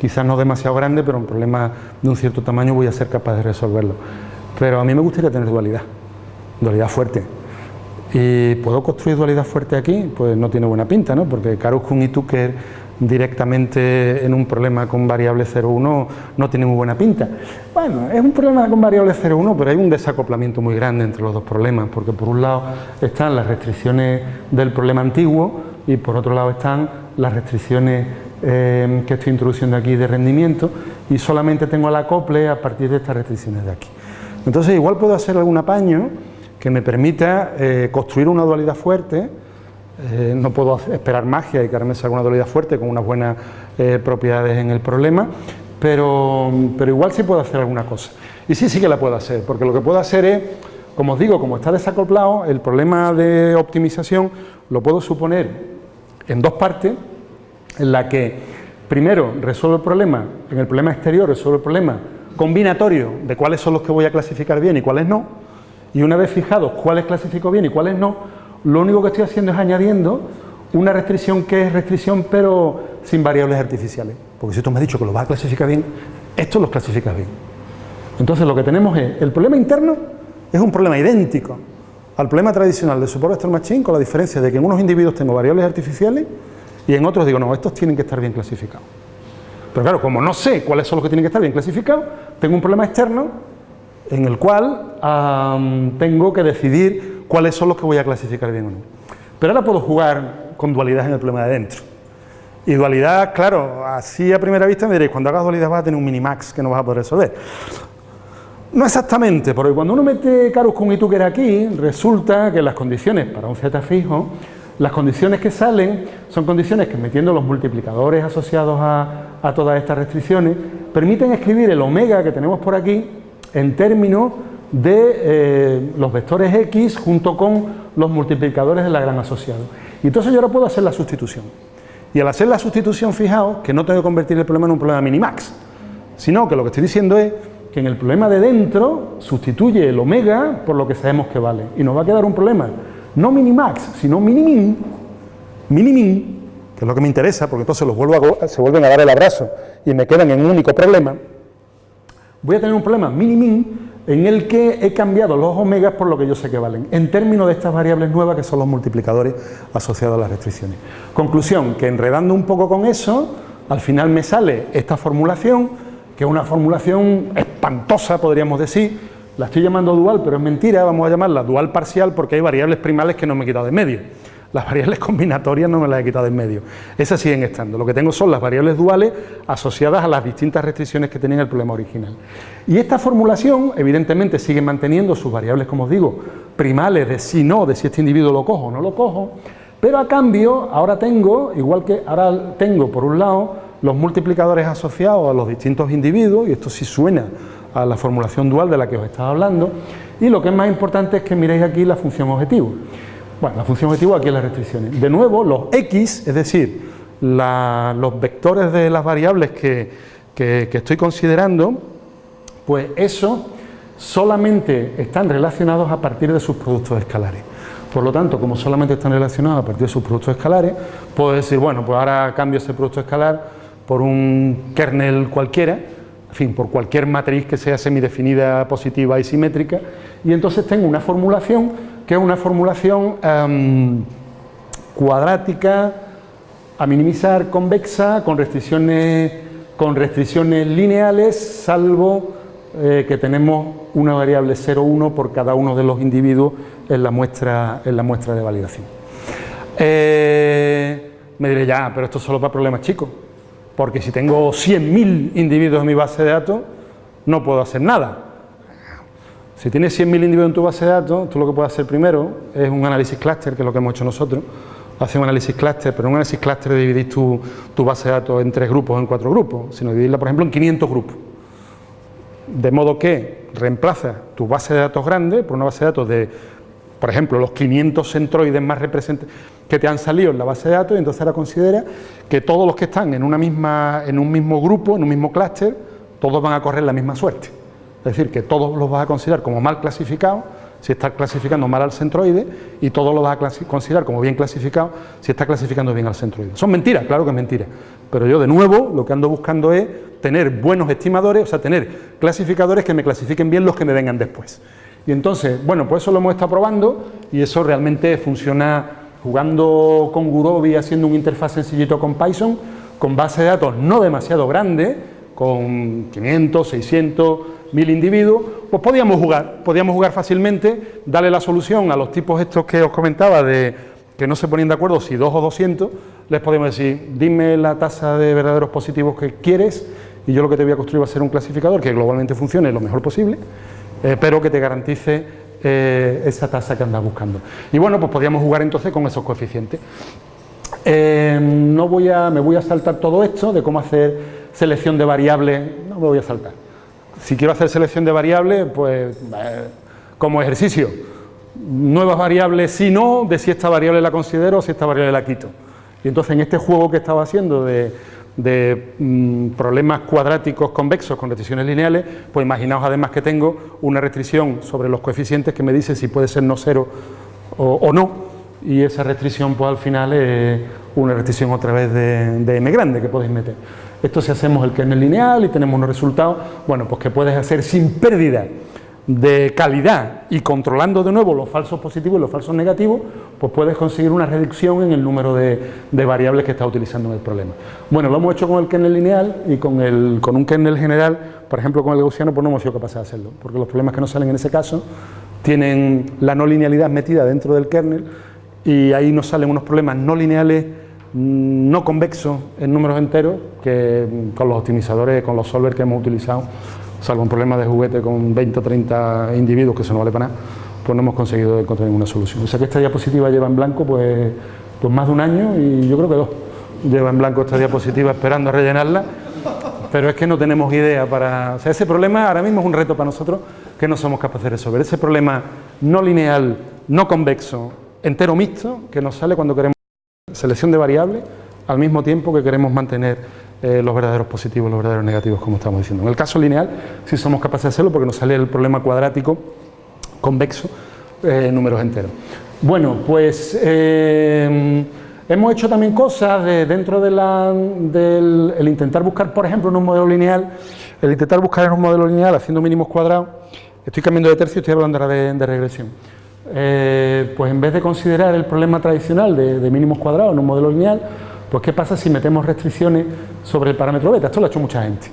quizás no demasiado grandes, pero en problemas de un cierto tamaño voy a ser capaz de resolverlo. Pero a mí me gustaría tener dualidad, dualidad fuerte. ¿Y puedo construir dualidad fuerte aquí? Pues no tiene buena pinta, ¿no? Porque Karuskun y Tucker directamente en un problema con variable 0,1 no tiene muy buena pinta. Bueno, es un problema con variable 0,1, pero hay un desacoplamiento muy grande entre los dos problemas, porque por un lado están las restricciones del problema antiguo, y por otro lado están las restricciones eh, que estoy introduciendo aquí de rendimiento y solamente tengo el acople a partir de estas restricciones de aquí. Entonces igual puedo hacer algún apaño que me permita eh, construir una dualidad fuerte, eh, no puedo esperar magia y que salga una dualidad fuerte con unas buenas propiedades en el problema, pero, pero igual sí puedo hacer alguna cosa. Y sí, sí que la puedo hacer, porque lo que puedo hacer es, como os digo, como está desacoplado, el problema de optimización lo puedo suponer en dos partes, en la que primero resuelvo el problema, en el problema exterior resuelvo el problema combinatorio de cuáles son los que voy a clasificar bien y cuáles no, y una vez fijados cuáles clasifico bien y cuáles no, lo único que estoy haciendo es añadiendo una restricción que es restricción pero sin variables artificiales, porque si tú me has dicho que lo vas a clasificar bien, esto los clasifica bien. Entonces lo que tenemos es, el problema interno es un problema idéntico, al problema tradicional de Support Vector Machine con la diferencia de que en unos individuos tengo variables artificiales y en otros digo, no, estos tienen que estar bien clasificados. Pero claro, como no sé cuáles son los que tienen que estar bien clasificados, tengo un problema externo en el cual tengo que decidir cuáles son los que voy a clasificar bien o no. Pero ahora puedo jugar con dualidad en el problema de dentro. Y dualidad, claro, así a primera vista me diréis, cuando hagas dualidad vas a tener un minimax que no vas a poder resolver. No exactamente, porque cuando uno mete Carus con Ituker aquí, resulta que las condiciones para un z fijo, las condiciones que salen son condiciones que metiendo los multiplicadores asociados a, todas estas restricciones, permiten escribir el omega que tenemos por aquí en términos de eh, los vectores x junto con los multiplicadores de la gran asociado. Y entonces yo ahora puedo hacer la sustitución. Y al hacer la sustitución, fijaos que no tengo que convertir el problema en un problema minimax, sino que lo que estoy diciendo es que en el problema de dentro sustituye el omega por lo que sabemos que vale. Y nos va a quedar un problema, no minimax, sino minimin, minimin, que es lo que me interesa, porque entonces los vuelvo a, se vuelven a dar el abrazo y me quedan en un único problema. Voy a tener un problema minimin en el que he cambiado los omegas por lo que yo sé que valen, en términos de estas variables nuevas que son los multiplicadores asociados a las restricciones. Conclusión, que enredando un poco con eso, al final me sale esta formulación que es una formulación espantosa, podríamos decir, la estoy llamando dual, pero es mentira, vamos a llamarla dual parcial porque hay variables primales que no me he quitado de medio. Las variables combinatorias no me las he quitado en medio. Esas siguen estando. Lo que tengo son las variables duales asociadas a las distintas restricciones que tenía el problema original. Y esta formulación, evidentemente, sigue manteniendo sus variables, como os digo, primales de si no, de si este individuo lo cojo o no lo cojo, pero a cambio, ahora tengo, igual que ahora tengo por un lado, los multiplicadores asociados a los distintos individuos, y esto sí suena a la formulación dual de la que os estaba hablando, y lo que es más importante es que miréis aquí la función objetivo. Bueno, la función objetivo aquí es las restricciones. De nuevo, los X, es decir, los vectores de las variables que, que estoy considerando, pues eso solamente están relacionados a partir de sus productos escalares. Por lo tanto, como solamente están relacionados a partir de sus productos escalares, puedo decir, bueno, pues ahora cambio ese producto escalar por un kernel cualquiera, en fin, por cualquier matriz que sea semidefinida, positiva y simétrica, y entonces tengo una formulación que es una formulación em, cuadrática, a minimizar, convexa, con restricciones, con restricciones lineales, salvo eh, que tenemos una variable 0,1 por cada uno de los individuos en la muestra, en la muestra de validación. Eh, me diré ya, pero esto es solo para problemas chicos, porque si tengo 100.000 individuos en mi base de datos, no puedo hacer nada. Si tienes 100.000 individuos en tu base de datos, tú lo que puedes hacer primero es un análisis clúster, que es lo que hemos hecho nosotros, hacer un análisis clúster, pero un análisis clúster de dividir tu, tu, base de datos en tres grupos o en cuatro grupos, sino dividirla, por ejemplo, en 500 grupos. De modo que reemplaza tu base de datos grande por una base de datos de por ejemplo, los 500 centroides más representativos que te han salido en la base de datos y entonces ahora considera que todos los que están en, una misma, en un mismo grupo, en un mismo clúster, todos van a correr la misma suerte. Es decir, que todos los vas a considerar como mal clasificados si estás clasificando mal al centroide y todos los vas a considerar como bien clasificados si estás clasificando bien al centroide. Son mentiras, claro que es mentira, pero yo de nuevo lo que ando buscando es tener buenos estimadores, o sea, tener clasificadores que me clasifiquen bien los que me vengan después. Y entonces, bueno, pues eso lo hemos estado probando y eso realmente funciona jugando con Gurobi, haciendo un interfaz sencillito con Python, con base de datos no demasiado grande, con 500, 600, 1000 individuos, pues podíamos jugar, podíamos jugar fácilmente, darle la solución a los tipos estos que os comentaba de que no se ponían de acuerdo si 2 o 200, les podemos decir, dime la tasa de verdaderos positivos que quieres y yo lo que te voy a construir va a ser un clasificador que globalmente funcione lo mejor posible eh, pero que te garantice eh, esa tasa que andas buscando. Y bueno, pues podríamos jugar entonces con esos coeficientes. Eh, no voy a, me voy a saltar todo esto de cómo hacer selección de variables, no me voy a saltar. Si quiero hacer selección de variables, pues como ejercicio, nuevas variables si no, de si esta variable la considero o si esta variable la quito. Y entonces en este juego que estaba haciendo de de mm, problemas cuadráticos convexos con restricciones lineales, pues imaginaos además que tengo una restricción sobre los coeficientes que me dice si puede ser no cero o, no, y esa restricción pues al final es una restricción otra vez de, de m grande que podéis meter. Esto si hacemos el kernel lineal y tenemos unos resultados, bueno, pues que puedes hacer sin pérdida de calidad y controlando de nuevo los falsos positivos y los falsos negativos, pues puedes conseguir una reducción en el número de, variables que estás utilizando en el problema. Bueno, lo hemos hecho con el kernel lineal y con, el, con un kernel general, por ejemplo con el gaussiano, pues no hemos sido capaces de hacerlo, porque los problemas que nos salen en ese caso tienen la no linealidad metida dentro del kernel y ahí nos salen unos problemas no lineales mm, no convexos en números enteros que con los optimizadores, con los solvers que hemos utilizado salvo un problema de juguete con 20 o 30 individuos que eso no vale para nada, pues no hemos conseguido encontrar ninguna solución. O sea que esta diapositiva lleva en blanco pues, pues más de un año y yo creo que dos. Lleva en blanco esta diapositiva esperando a rellenarla, pero es que no tenemos idea para... O sea, ese problema ahora mismo es un reto para nosotros que no somos capaces de resolver. Ese problema no lineal, no convexo, entero mixto, que nos sale cuando queremos selección de variables, al mismo tiempo que queremos mantener eh, los verdaderos positivos, los verdaderos negativos, como estamos diciendo. En el caso lineal sí somos capaces de hacerlo porque nos sale el problema cuadrático convexo eh, números enteros. Bueno, pues eh, hemos hecho también cosas dentro de del intentar buscar, por ejemplo, en un modelo lineal, el intentar buscar en un modelo lineal haciendo mínimos cuadrados, estoy cambiando de tercio, estoy hablando ahora de, regresión. pues en vez de considerar el problema tradicional de, de mínimos cuadrados en un modelo lineal, pues ¿qué pasa si metemos restricciones sobre el parámetro beta? Esto lo ha hecho mucha gente.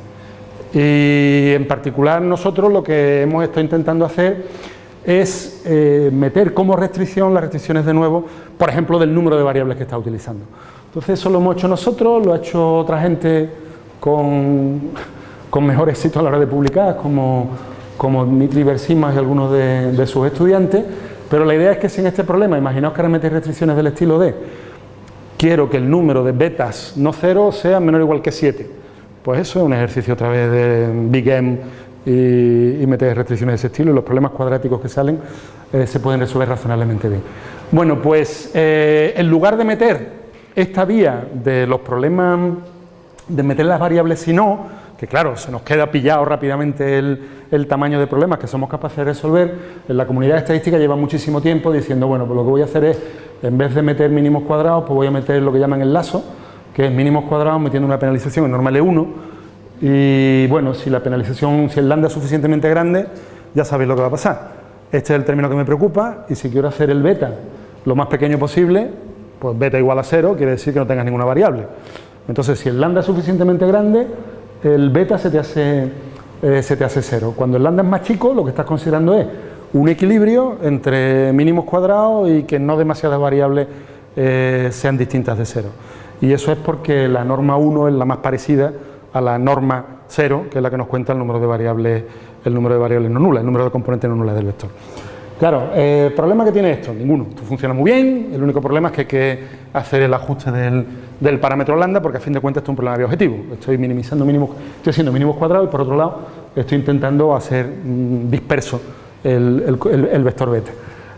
Y en particular nosotros lo que hemos estado intentando hacer es eh, meter como restricción las restricciones de nuevo, por ejemplo, del número de variables que está utilizando. Entonces eso lo hemos hecho nosotros, lo ha hecho otra gente con, con mejor éxito a la hora de publicar, como, como Dmitry Bersimas y algunos de, sus estudiantes, pero la idea es que sin este problema, imaginaos que ahora metéis restricciones del estilo de quiero que el número de betas no cero sea menor o igual que 7. Pues eso es un ejercicio otra vez de Big M y, meter restricciones de ese estilo y los problemas cuadráticos que salen eh, se pueden resolver razonablemente bien. Bueno, pues eh, en lugar de meter esta vía de los problemas de meter las variables si no, que claro, se nos queda pillado rápidamente el, tamaño de problemas que somos capaces de resolver, en la comunidad estadística lleva muchísimo tiempo diciendo, bueno, pues lo que voy a hacer es, en vez de meter mínimos cuadrados, pues voy a meter lo que llaman el lazo, que es mínimos cuadrados metiendo una penalización en normal E1, y bueno, si la penalización, si el lambda es suficientemente grande, ya sabéis lo que va a pasar. Este es el término que me preocupa, y si quiero hacer el beta lo más pequeño posible, pues beta igual a cero, quiere decir que no tengas ninguna variable. Entonces, si el lambda es suficientemente grande, el beta se te hace, eh, se te hace cero. Cuando el lambda es más chico, lo que estás considerando es un equilibrio entre mínimos cuadrados y que no demasiadas variables eh, sean distintas de cero. Y eso es porque la norma 1 es la más parecida a la norma 0, que es la que nos cuenta el número de variables, el número de variables no nulas, el número de componentes no nulas del vector. Claro, eh, ¿el problema que tiene esto? Ninguno. Esto funciona muy bien, el único problema es que hay que hacer el ajuste del, parámetro lambda porque a fin de cuentas esto es un problema de objetivo. Estoy minimizando mínimos, estoy haciendo mínimos cuadrados y por otro lado estoy intentando hacer mm, disperso el, vector beta.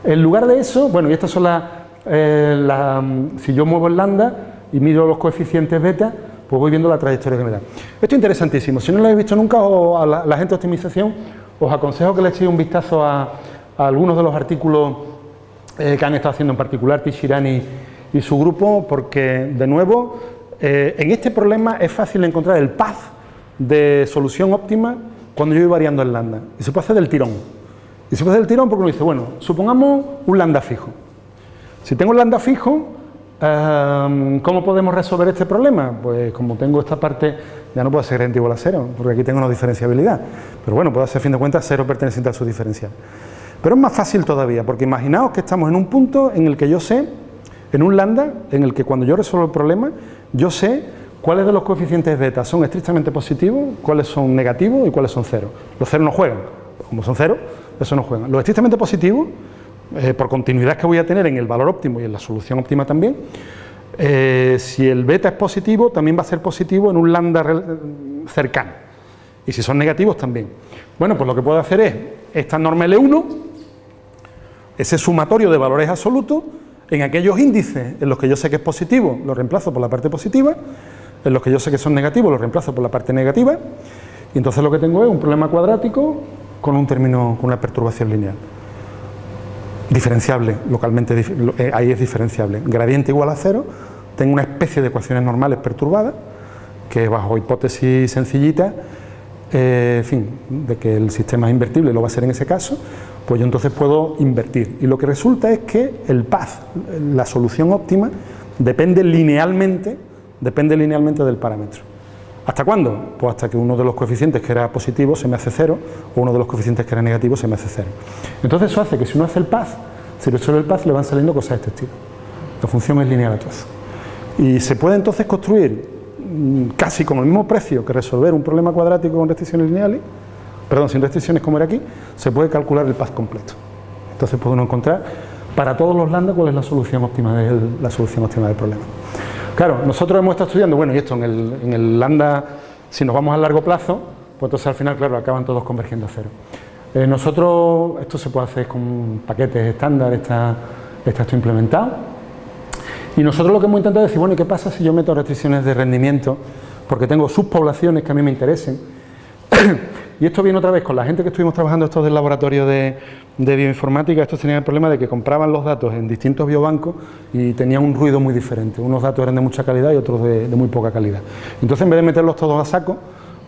En lugar de eso, bueno, y estas son las, eh, mm, si yo muevo el lambda y miro los coeficientes beta, pues voy viendo la trayectoria que me da. Esto es interesantísimo, si no lo habéis visto nunca o a la, gente de optimización, os aconsejo que le echéis un vistazo a algunos de los artículos eh, que han estado haciendo en particular Tishirani y su grupo, porque de nuevo eh, en este problema es fácil encontrar el path de solución óptima cuando yo voy variando el lambda. Y se puede hacer del tirón. Y se puede hacer del tirón porque uno dice, bueno, supongamos un lambda fijo. Si tengo un lambda fijo, em, ¿cómo podemos resolver este problema? Pues como tengo esta parte, ya no puedo hacer n igual a cero, porque aquí tengo una diferenciabilidad. Pero bueno, puedo hacer a fin de cuentas cero perteneciente a su diferencial. Pero es más fácil todavía, porque imaginaos que estamos en un punto en el que yo sé, en un lambda, en el que cuando yo resuelvo el problema, yo sé cuáles de los coeficientes beta son estrictamente positivos, cuáles son negativos y cuáles son cero. Los ceros no juegan, como son cero, eso no juegan. Los estrictamente positivos, eh, por continuidad que voy a tener en el valor óptimo y en la solución óptima también, eh, si el beta es positivo, también va a ser positivo en un lambda cercano. Y si son negativos, también. Bueno, pues lo que puedo hacer es esta norma L1, ese sumatorio de valores absolutos, en aquellos índices en los que yo sé que es positivo, lo reemplazo por la parte positiva, en los que yo sé que son negativos, lo reemplazo por la parte negativa, y entonces lo que tengo es un problema cuadrático con un término, con una perturbación lineal. Diferenciable, localmente, eh, ahí es diferenciable. Gradiente igual a cero, tengo una especie de ecuaciones normales perturbadas, que bajo hipótesis sencillita, eh, en fin, de que el sistema es invertible, lo va a ser en ese caso, pues yo entonces puedo invertir. Y lo que resulta es que el path, la solución óptima, depende linealmente, depende linealmente del parámetro. ¿Hasta cuándo? Pues hasta que uno de los coeficientes que era positivo se me hace cero, o uno de los coeficientes que era negativo se me hace cero. Entonces eso hace que si uno hace el path, si resuelve el path le van saliendo cosas de este estilo. La función es lineal a. Y se puede entonces construir mm, casi con el mismo precio que resolver un problema cuadrático con restricciones lineales, perdón, sin restricciones como era aquí, se puede calcular el path completo. Entonces puede uno encontrar para todos los lambda cuál es la solución óptima del, la solución óptima del problema. Claro, nosotros hemos estado estudiando, bueno, y esto en el, en el lambda, si nos vamos a largo plazo, pues entonces al final, claro, acaban todos convergiendo a cero. Eh, nosotros, esto se puede hacer con paquetes estándar, está, está esto implementado. Y nosotros lo que hemos intentado es decir, bueno, ¿y qué pasa si yo meto restricciones de rendimiento? Porque tengo subpoblaciones que a mí me interesen. <clears throat> Y esto viene otra vez con la gente que estuvimos trabajando estos del laboratorio de, bioinformática, estos tenían el problema de que compraban los datos en distintos biobancos y tenían un ruido muy diferente. Unos datos eran de mucha calidad y otros de, muy poca calidad. Entonces, en vez de meterlos todos a saco,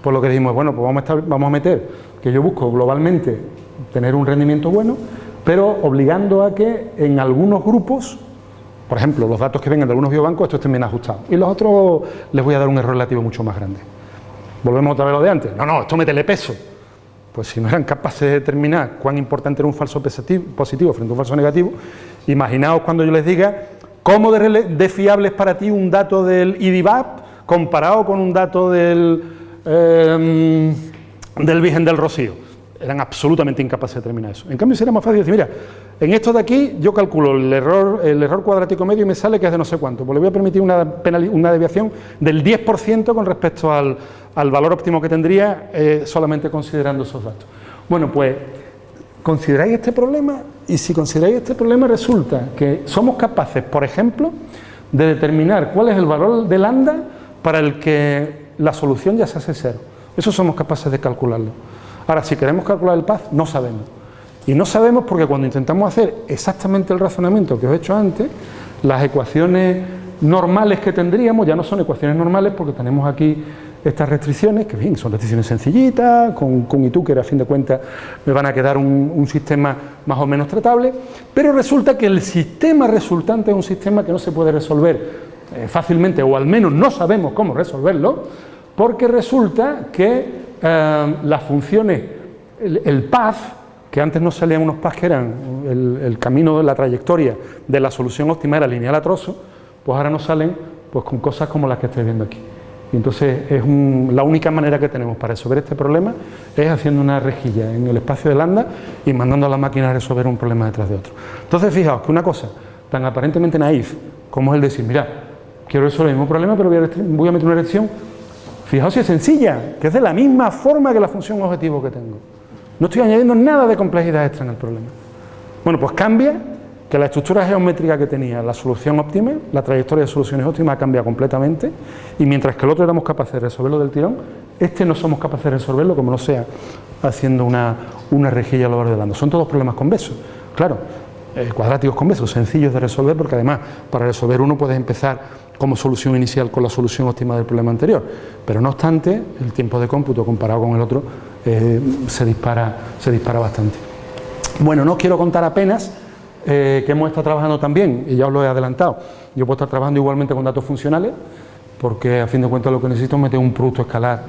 pues lo que dijimos, bueno, pues vamos a, vamos a meter que yo busco globalmente tener un rendimiento bueno, pero obligando a que en algunos grupos por ejemplo, los datos que vengan de algunos biobancos, estos estén bien ajustados. Y los otros les voy a dar un error relativo mucho más grande. Volvemos otra vez a lo de antes. No, no, esto métele peso. pues si no eran capaces de determinar cuán importante era un falso positivo frente a un falso negativo, imaginaos cuando yo les diga cómo de, fiable es para ti un dato del IDIVAP comparado con un dato del, em, del Virgen del Rocío. Eran absolutamente incapaces de determinar eso. En cambio sería más fácil decir, mira, en esto de aquí yo calculo el error, el error cuadrático medio y me sale que es de no sé cuánto, pues le voy a permitir una, una deviación del 10% con respecto al, al valor óptimo que tendría eh, solamente considerando esos datos. Bueno, pues consideráis este problema y si consideráis este problema resulta que somos capaces, por ejemplo, de determinar cuál es el valor de lambda para el que la solución ya se hace cero. Eso somos capaces de calcularlo. Ahora, si queremos calcular el path, no sabemos. Y no sabemos porque cuando intentamos hacer exactamente el razonamiento que os he hecho antes, las ecuaciones normales que tendríamos ya no son ecuaciones normales porque tenemos aquí estas restricciones, que bien, son restricciones sencillitas, con, con que a fin de cuentas me van a quedar un, sistema más o menos tratable, pero resulta que el sistema resultante es un sistema que no se puede resolver eh, fácilmente, o al menos no sabemos cómo resolverlo, porque resulta que eh, las funciones, el, path, que antes no salían unos paths que eran el, el camino la trayectoria de la solución óptima era lineal a trozo, pues ahora nos salen pues, con cosas como las que estoy viendo aquí. Y entonces es la única manera que tenemos para resolver este problema es haciendo una rejilla en el espacio de lambda y mandando a la máquina a resolver un problema detrás de otro. Entonces fijaos que una cosa tan aparentemente naif como es el decir, mira, quiero resolver el mismo problema pero voy a, meter una restricción, fijaos si es sencilla, que es de la misma forma que la función objetivo que tengo. No estoy añadiendo nada de complejidad extra en el problema. Bueno, pues cambia que la estructura geométrica que tenía la solución óptima, la trayectoria de soluciones óptimas cambia completamente y mientras que el otro éramos capaces de resolverlo del tirón, este no somos capaces de resolverlo como no sea haciendo una, una rejilla a lo largo de lambda. Son todos problemas convexos, claro, eh, cuadráticos convexos, sencillos de resolver porque además para resolver uno puedes empezar como solución inicial con la solución óptima del problema anterior, pero no obstante el tiempo de cómputo comparado con el otro eh, se, dispara, se dispara bastante. Bueno, no quiero contar apenas eh, que hemos estado trabajando también, y ya os lo he adelantado, yo puedo estar trabajando igualmente con datos funcionales, porque a fin de cuentas lo que necesito es meter un producto escalar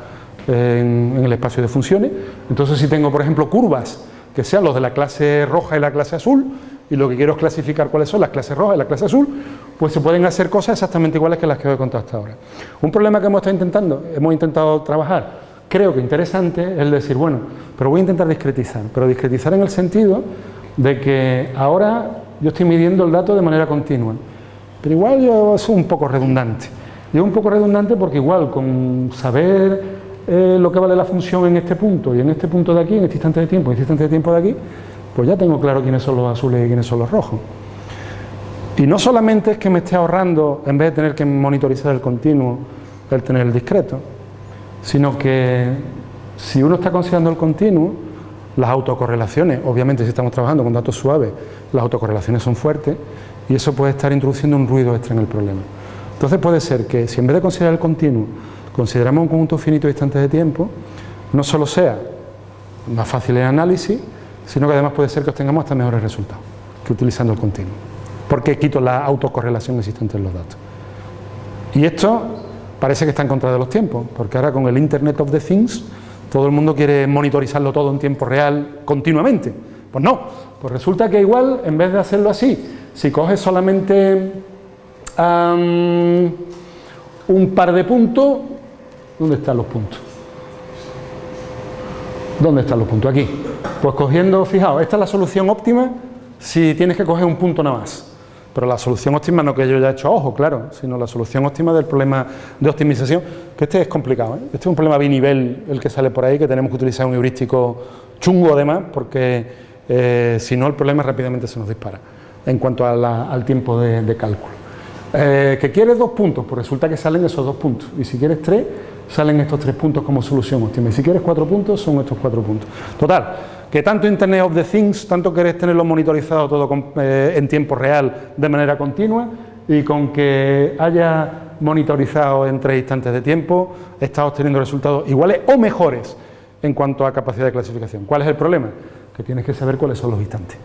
en, el espacio de funciones. Entonces si tengo, por ejemplo, curvas que sean los de la clase roja y la clase azul, y lo que quiero es clasificar cuáles son las clases rojas y la clase azul, pues se pueden hacer cosas exactamente iguales que las que os he contado hasta ahora. Un problema que hemos estado intentando, hemos intentado trabajar, creo que interesante, es el decir, bueno, pero voy a intentar discretizar, pero discretizar en el sentido de que ahora yo estoy midiendo el dato de manera continua, pero igual yo soy un poco redundante. Yo un poco redundante porque igual con saber eh, lo que vale la función en este punto y en este punto de aquí, en este instante de tiempo y en este instante de tiempo de aquí, pues ya tengo claro quiénes son los azules y quiénes son los rojos. Y no solamente es que me esté ahorrando, en vez de tener que monitorizar el continuo, el tener el discreto, sino que si uno está considerando el continuo, las autocorrelaciones, obviamente si estamos trabajando con datos suaves, las autocorrelaciones son fuertes y eso puede estar introduciendo un ruido extra en el problema. Entonces puede ser que si en vez de considerar el continuo, consideramos un conjunto finito de instantes de tiempo, no solo sea más fácil el análisis, sino que además puede ser que obtengamos hasta mejores resultados que utilizando el continuo, porque quito la autocorrelación existente en los datos. Y esto parece que está en contra de los tiempos, porque ahora con el Internet of the Things todo el mundo quiere monitorizarlo todo en tiempo real continuamente. Pues no, pues resulta que igual, en vez de hacerlo así, si coges solamente un par de puntos, ¿dónde están los puntos? ¿Dónde están los puntos? Aquí. Pues cogiendo, fijaos, esta es la solución óptima si tienes que coger un punto nada más. Pero la solución óptima no que yo ya he hecho ojo, claro, sino la solución óptima del problema de optimización, que este es complicado, ¿eh? este es un problema binivel el que sale por ahí, que tenemos que utilizar un heurístico chungo además, porque eh, si no el problema rápidamente se nos dispara en cuanto al tiempo de, cálculo. Eh, ¿Que quieres dos puntos? Pues resulta que salen esos dos puntos, y si quieres tres, salen estos tres puntos como solución óptima, y si quieres cuatro puntos, son estos cuatro puntos. Total, que tanto Internet of the Things, tanto querés tenerlo monitorizado todo eh, en tiempo real de manera continua y con que haya monitorizado en tres instantes de tiempo, está obteniendo resultados iguales o mejores en cuanto a capacidad de clasificación. ¿Cuál es el problema? Que tienes que saber cuáles son los instantes.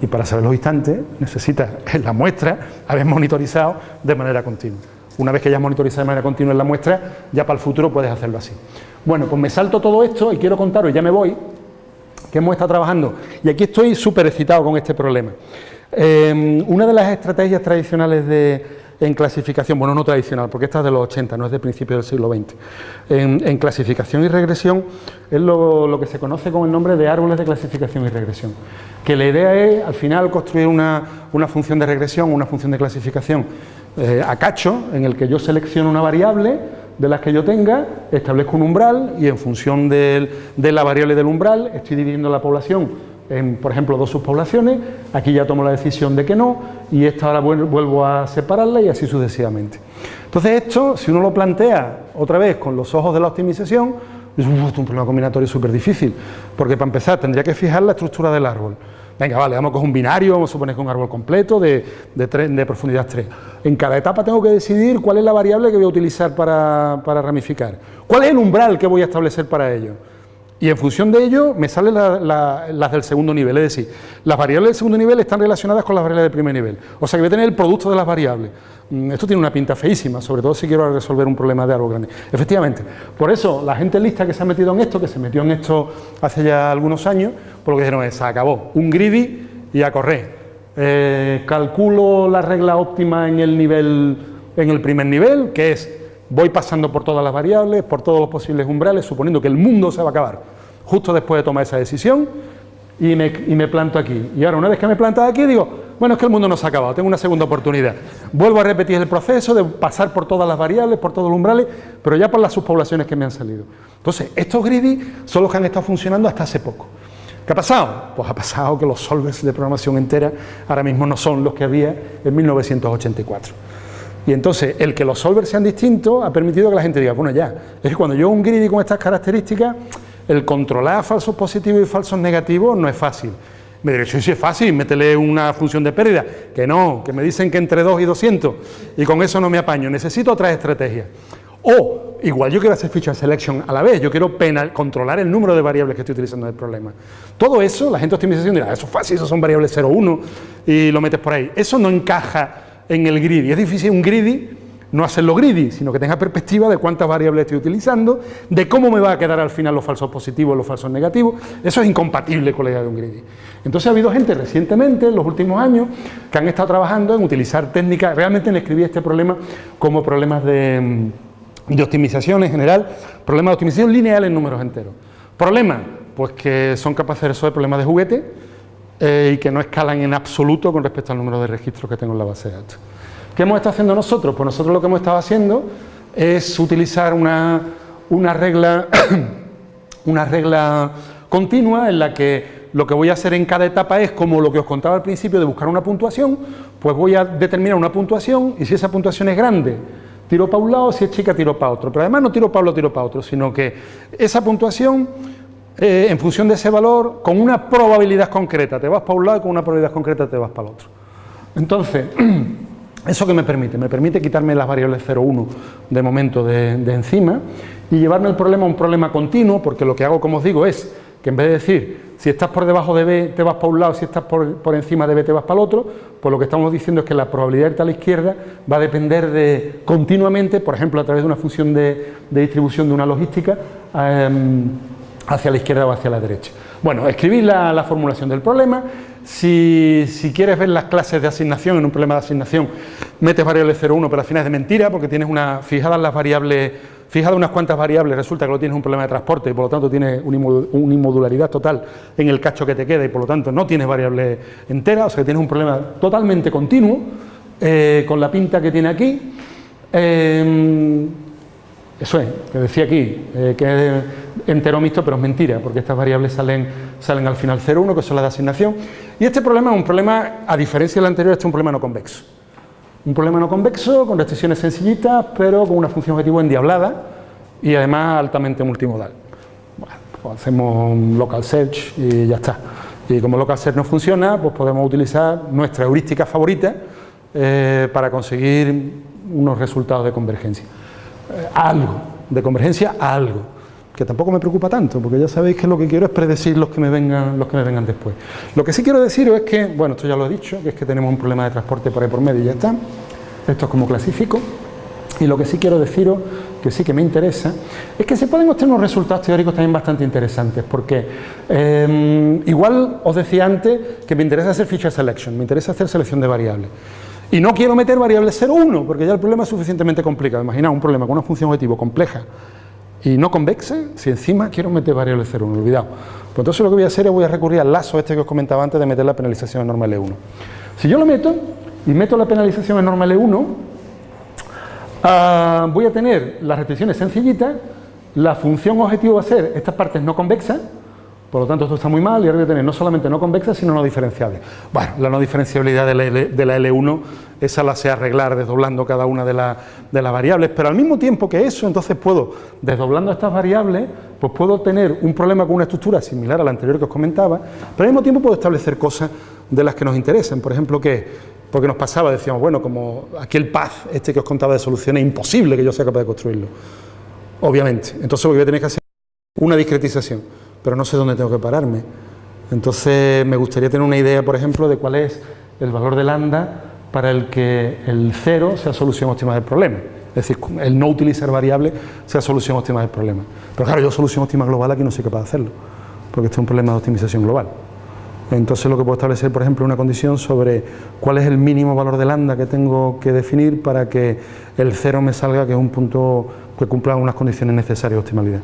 Y para saber los instantes necesitas <laughs> en la muestra haber monitorizado de manera continua. Una vez que hayas monitorizado de manera continua en la muestra, ya para el futuro puedes hacerlo así. Bueno, pues me salto todo esto y quiero contaros, y ya me voy, que hemos estado trabajando, y aquí estoy súper excitado con este problema. Eh, una de las estrategias tradicionales de, en clasificación, bueno, no tradicional, porque esta es de los 80, no es de principios del siglo XX. En, clasificación y regresión es lo, que se conoce con el nombre de árboles de clasificación y regresión. Que la idea es, al final, construir una, función de regresión, una función de clasificación eh, a cacho, en el que yo selecciono una variable de las que yo tenga, establezco un umbral y en función de la variable del umbral estoy dividiendo la población en, por ejemplo, dos subpoblaciones, aquí ya tomo la decisión de que no, y esta ahora vuelvo a separarla y así sucesivamente. Entonces esto, si uno lo plantea otra vez con los ojos de la optimización, es un problema combinatorio súper difícil, porque para empezar tendría que fijar la estructura del árbol. Venga, vale, vamos con un binario, vamos a suponer que un árbol completo de, de, profundidad 3. En cada etapa tengo que decidir cuál es la variable que voy a utilizar para ramificar. ¿Cuál es el umbral que voy a establecer para ello? Y en función de ello me salen las del segundo nivel, es decir, las variables del segundo nivel están relacionadas con las variables del primer nivel. O sea que voy a tener el producto de las variables. Mm, esto tiene una pinta feísima, sobre todo si quiero resolver un problema de árbol grande. Efectivamente, por eso la gente lista que se ha metido en esto, que se metió en esto hace ya algunos años, por lo que dijeron es, se acabó, un greedy y a correr. Eh, calculo la regla óptima en el nivel, en el primer nivel, que es voy pasando por todas las variables, por todos los posibles umbrales, suponiendo que el mundo se va a acabar justo después de tomar esa decisión y me, planto aquí. Y ahora, una vez que me he aquí, digo, bueno, es que el mundo no se ha acabado, tengo una segunda oportunidad. Vuelvo a repetir el proceso de pasar por todas las variables, por todos los umbrales, pero ya por las subpoblaciones que me han salido. Entonces, estos greedy son los que han estado funcionando hasta hace poco. ¿Qué ha pasado? Pues ha pasado que los solvers de programación entera ahora mismo no son los que había en 1984. Y entonces, el que los solvers sean distintos ha permitido que la gente diga, bueno, ya, es que cuando yo un greedy con estas características, el controlar falsos positivos y falsos negativos no es fácil. Me diré, sí, sí es fácil, métele una función de pérdida. Que no, que me dicen que entre 2 y 200 y con eso no me apaño. Necesito otras estrategias. O, igual yo quiero hacer feature selection a la vez, yo quiero controlar el número de variables que estoy utilizando en el problema. Todo eso, la gente optimización dirá, eso es fácil, eso son variables 0, 1 y lo metes por ahí. Eso no encaja en el greedy. Es difícil un greedy no hacerlo greedy, sino que tenga perspectiva de cuántas variables estoy utilizando, de cómo me va a quedar al final los falsos positivos, los falsos negativos. Eso es incompatible con la idea de un greedy. Entonces ha habido gente recientemente, en los últimos años, que han estado trabajando en utilizar técnicas, realmente en escribir este problema como problemas de, de optimización en general, problemas de optimización lineal en números enteros. Problemas, pues que son capaces de resolver problemas de juguete, eh, y que no escalan en absoluto con respecto al número de registros que tengo en la base de datos. ¿Qué hemos estado haciendo nosotros? Pues nosotros lo que hemos estado haciendo es utilizar una, una regla, <coughs> una regla continua en la que lo que voy a hacer en cada etapa es como lo que os contaba al principio de buscar una puntuación, pues voy a determinar una puntuación y si esa puntuación es grande, tiro para un lado, si es chica, tiro para otro. Pero además no tiro para uno, tiro para otro, sino que esa puntuación eh, en función de ese valor, con una probabilidad concreta, te vas para un lado y con una probabilidad concreta te vas para el otro. Entonces, <clears throat> ¿eso qué me permite? Me permite quitarme las variables 0, 1 de momento de, encima y llevarme el problema a un problema continuo, porque lo que hago, como os digo, es que en vez de decir, si estás por debajo de B te vas para un lado, si estás por, encima de B te vas para el otro, pues lo que estamos diciendo es que la probabilidad de irte a la izquierda va a depender de continuamente, por ejemplo, a través de una función de, distribución de una logística, em, hacia la izquierda o hacia la derecha. Bueno, escribir la, formulación del problema, si, quieres ver las clases de asignación en un problema de asignación, metes variable 0,1, pero al final es de mentira, porque tienes una, fijadas las variables, fijadas unas cuantas variables, resulta que lo tienes un problema de transporte y por lo tanto tienes una inmodularidad total en el cacho que te queda y por lo tanto no tienes variable entera, o sea que tienes un problema totalmente continuo, eh, con la pinta que tiene aquí. Eh, eso es, que decía aquí, eh, que es entero mixto, pero es mentira, porque estas variables salen, salen al final 0,1, que son las de asignación. Y este problema es un problema, a diferencia del anterior, este es un problema no convexo. Un problema no convexo, con restricciones sencillitas, pero con una función objetivo endiablada y además altamente multimodal. Bueno, pues hacemos un local search y ya está. Y como local search no funciona, pues podemos utilizar nuestra heurística favorita eh, para conseguir unos resultados de convergencia. Algo, de convergencia algo, que tampoco me preocupa tanto, porque ya sabéis que lo que quiero es predecir los que me vengan, los que me vengan después. Lo que sí quiero deciros es que, bueno, esto ya lo he dicho, que es que tenemos un problema de transporte por ahí por medio y ya está. Esto es como clasifico. Y lo que sí quiero deciros, que sí que me interesa, es que se pueden obtener unos resultados teóricos también bastante interesantes, porque em, igual os decía antes que me interesa hacer feature selection, me interesa hacer selección de variables. Y no quiero meter variables 0, 1, porque ya el problema es suficientemente complicado. Imaginaos un problema con una función objetivo compleja y no convexa, si encima quiero meter variables 0, 1, olvidado. Pues entonces lo que voy a hacer es voy a recurrir al lazo este que os comentaba antes de meter la penalización en norma L1. Si yo lo meto y meto la penalización en norma L1, Ah, voy a tener las restricciones sencillitas, la función objetivo va a ser estas partes no convexas, por lo tanto esto está muy mal y ahora voy a tener no solamente no convexas, sino no diferenciables. Bueno, la no diferenciabilidad de la, L, 1 esa la sé arreglar desdoblando cada una de, de, las variables, pero al mismo tiempo que eso, entonces puedo, desdoblando estas variables, pues puedo tener un problema con una estructura similar a la anterior que os comentaba, pero al mismo tiempo puedo establecer cosas de las que nos interesen, por ejemplo, que porque nos pasaba, decíamos, bueno, como aquí el path este que os contaba de soluciones, es imposible que yo sea capaz de construirlo. Obviamente. Entonces voy a tener que hacer una discretización, pero no sé dónde tengo que pararme. Entonces me gustaría tener una idea, por ejemplo, de cuál es el valor de lambda para el que el cero sea solución óptima del problema. Es decir, el no utilizar variable sea solución óptima del problema. Pero claro, yo solución óptima global aquí no soy capaz de hacerlo, porque este es un problema de optimización global. Entonces lo que puedo establecer, por ejemplo, una condición sobre cuál es el mínimo valor de lambda que tengo que definir para que el cero me salga, que es un punto que cumpla unas condiciones necesarias de optimalidad,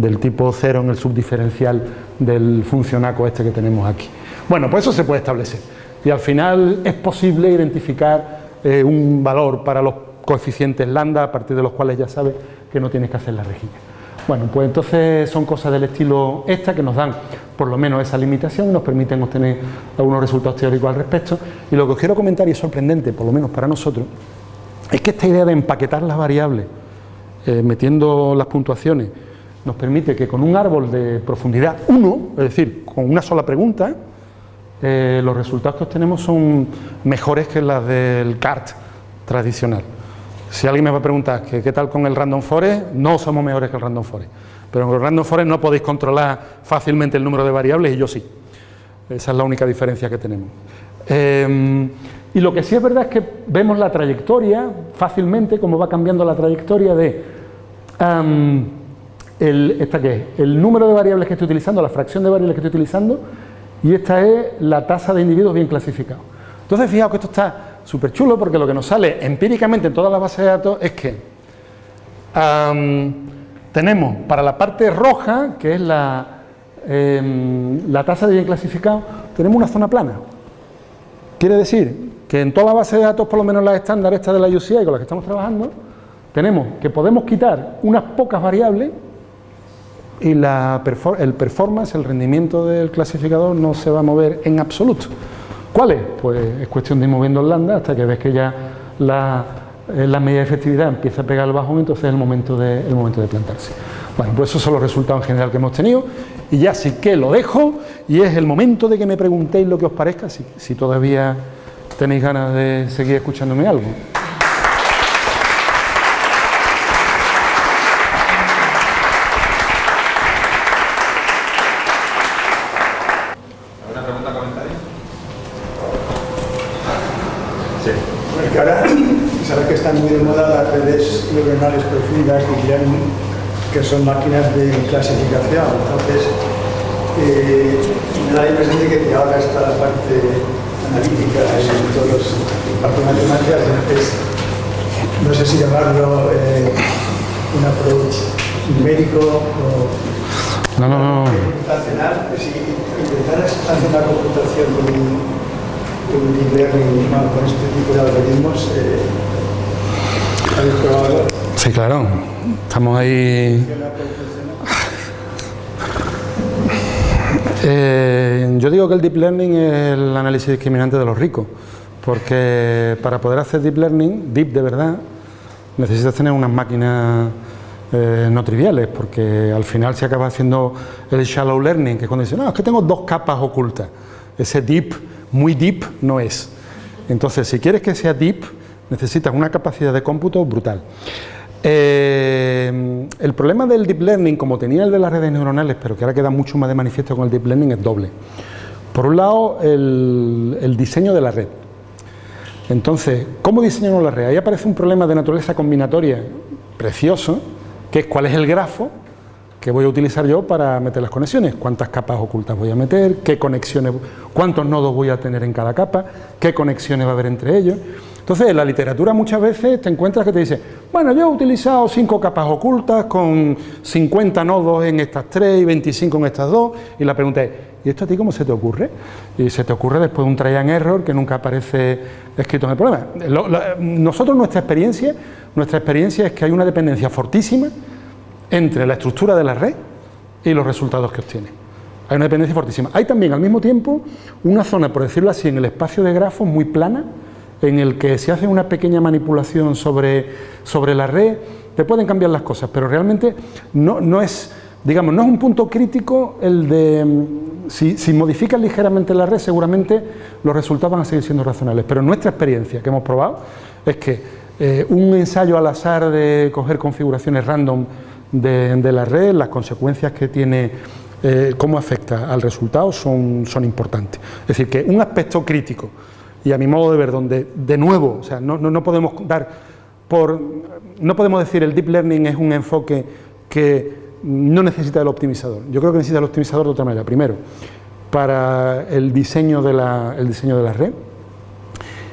del tipo cero en el subdiferencial del funcionaco este que tenemos aquí. Bueno, pues eso se puede establecer. Y al final es posible identificar eh, un valor para los coeficientes lambda a partir de los cuales ya sabes que no tienes que hacer la rejilla. Bueno, pues entonces son cosas del estilo esta que nos dan por lo menos esa limitación y nos permiten obtener algunos resultados teóricos al respecto. Y lo que os quiero comentar, y es sorprendente, por lo menos para nosotros, es que esta idea de empaquetar las variables, eh, metiendo las puntuaciones, nos permite que con un árbol de profundidad 1, es decir, con una sola pregunta, eh, los resultados que obtenemos son mejores que las del CART tradicional. Si alguien me va a preguntar que qué tal con el Random Forest, no somos mejores que el Random Forest. Pero en el Random Forest no podéis controlar fácilmente el número de variables y yo sí. Esa es la única diferencia que tenemos. Em, y lo que sí es verdad es que vemos la trayectoria fácilmente, cómo va cambiando la trayectoria de esta que es, el número de variables que estoy utilizando, la fracción de variables que estoy utilizando, y esta es la tasa de individuos bien clasificados. Entonces, fijaos que esto está súper chulo porque lo que nos sale empíricamente en todas las bases de datos es que tenemos para la parte roja, que es la, em, la tasa de bien clasificado, tenemos una zona plana. Quiere decir que en toda la base de datos, por lo menos la estándar esta de la UCI con la que estamos trabajando, tenemos que podemos quitar unas pocas variables y la el performance, el rendimiento del clasificador no se va a mover en absoluto. ¿Cuáles? Pues es cuestión de ir moviendo lambda hasta que ves que ya la, eh, la medida de efectividad empieza a pegar el bajón, entonces es el momento, de, el momento de plantarse. Bueno, pues esos son los resultados en general que hemos tenido y ya sí que lo dejo y es el momento de que me preguntéis lo que os parezca, si, si todavía tenéis ganas de seguir escuchándome algo. muy de moda las profundas que son máquinas de clasificación. Entonces, eh, me da la impresión de que ahora está la parte analítica en todos los partes matemáticas, entonces no sé si llamarlo eh, un approach numérico o no, no, no. computacional, si intentaras hacer una computación con un, deep con este tipo de algoritmos, eh, Sí, claro. Estamos ahí... Eh, yo digo que el Deep Learning es el análisis discriminante de los ricos, porque para poder hacer Deep Learning, Deep de verdad, necesitas tener unas máquinas eh, no triviales, porque al final se acaba haciendo el Shallow Learning, que es cuando dicen, no, es que tengo dos capas ocultas. Ese Deep, muy Deep, no es. Entonces, si quieres que sea Deep, necesitas una capacidad de cómputo brutal. Eh, el problema del Deep Learning, como tenía el de las redes neuronales, pero que ahora queda mucho más de manifiesto con el Deep Learning, es doble. Por un lado, el, diseño de la red. Entonces, ¿cómo diseñamos la red? Ahí aparece un problema de naturaleza combinatoria precioso, que es cuál es el grafo que voy a utilizar yo para meter las conexiones, cuántas capas ocultas voy a meter, qué conexiones, cuántos nodos voy a tener en cada capa, qué conexiones va a haber entre ellos. Entonces, en la literatura muchas veces te encuentras que te dice, bueno, yo he utilizado cinco capas ocultas con 50 nodos en estas tres y 25 en estas dos, y la pregunta es, ¿y esto a ti cómo se te ocurre? Y se te ocurre después de un try and error que nunca aparece escrito en el problema. nosotros, nuestra experiencia, nuestra experiencia es que hay una dependencia fortísima entre la estructura de la red y los resultados que obtiene. Hay una dependencia fortísima. Hay también al mismo tiempo una zona, por decirlo así, en el espacio de grafos muy plana, en el que si hace una pequeña manipulación sobre, sobre la red, te pueden cambiar las cosas, pero realmente no, no es, digamos, no es un punto crítico el de, mm, si, si modificas ligeramente la red, seguramente los resultados van a seguir siendo razonables, pero nuestra experiencia que hemos probado es que eh, un ensayo al azar de coger configuraciones random de, de la red, las consecuencias que tiene eh, cómo afecta al resultado son, son importantes. Es decir, que un aspecto crítico y a mi modo de ver, donde de nuevo, o sea, no, no, podemos dar por, no podemos decir el deep learning es un enfoque que no necesita el optimizador. Yo creo que necesita el optimizador de otra manera. Primero, para el diseño de la, el diseño de la red.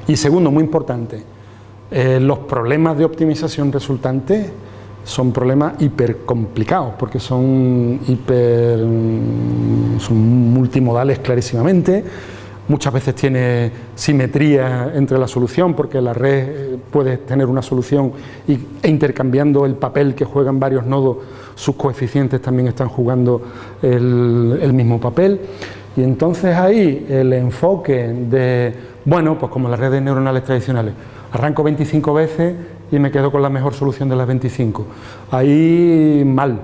Y segundo, muy importante, eh, los problemas de optimización resultantes son problemas hiper complicados porque son hiper son multimodales clarísimamente muchas veces tiene simetría entre la solución porque la red eh, puede tener una solución e intercambiando el papel que juegan varios nodos, sus coeficientes también están jugando el, mismo papel. Y entonces ahí el enfoque de, bueno, pues como las redes neuronales tradicionales, arranco 25 veces y me quedo con la mejor solución de las 25. Ahí mal,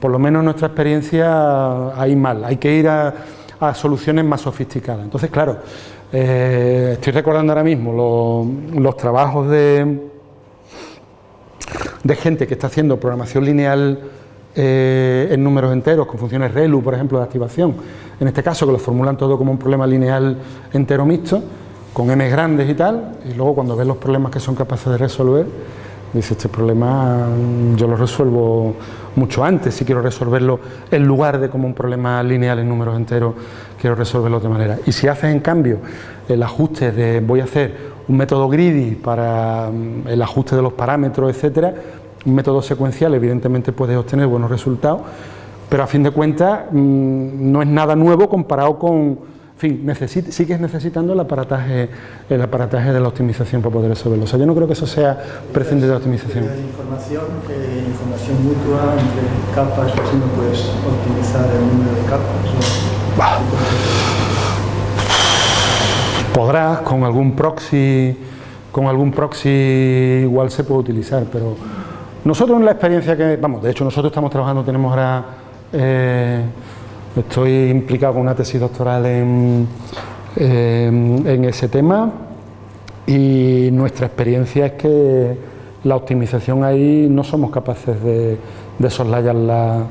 por lo menos en nuestra experiencia ahí mal, hay que ir a a soluciones más sofisticadas. Entonces, claro, eh, estoy recordando ahora mismo los, trabajos de, gente que está haciendo programación lineal eh, en números enteros, con funciones ReLU, por ejemplo, de activación, en este caso que lo formulan todo como un problema lineal entero mixto, con m grandes y tal, y luego cuando ves los problemas que son capaces de resolver, dice, este problema yo lo resuelvo mucho antes, si quiero resolverlo en lugar de como un problema lineal en números enteros, quiero resolverlo de otra manera. Y si haces en cambio el ajuste de voy a hacer un método greedy para mm, el ajuste de los parámetros, etcétera, un método secuencial evidentemente puedes obtener buenos resultados, pero a fin de cuentas mm, no es nada nuevo comparado con fin, sigues necesitando el aparataje, el aparataje de la optimización para poder resolverlo. O sea, yo no creo que eso sea prescindir de la optimización. Información, eh, información mutua entre capas, si no puedes optimizar el número de capas. Podrás, con algún proxy, con algún proxy igual se puede utilizar, pero nosotros en la experiencia que, vamos, de hecho nosotros estamos trabajando, tenemos ahora eh, Estoy implicado con una tesis doctoral en, ese tema y nuestra experiencia es que la optimización ahí no somos capaces de, de soslayarla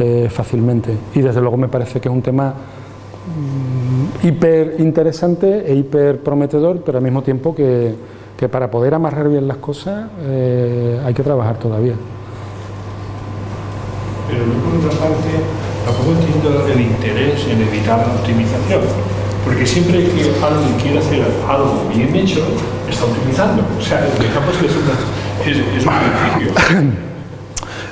eh, fácilmente y desde luego me parece que es un tema mm, hiper interesante e hiper prometedor, pero al mismo tiempo que, para poder amarrar bien las cosas eh, hay que trabajar todavía. Pero tampoco entiendo el interés en evitar la optimización, porque siempre que alguien quiere hacer algo bien hecho, está optimizando. O sea, digamos que es, es, un principio. <coughs>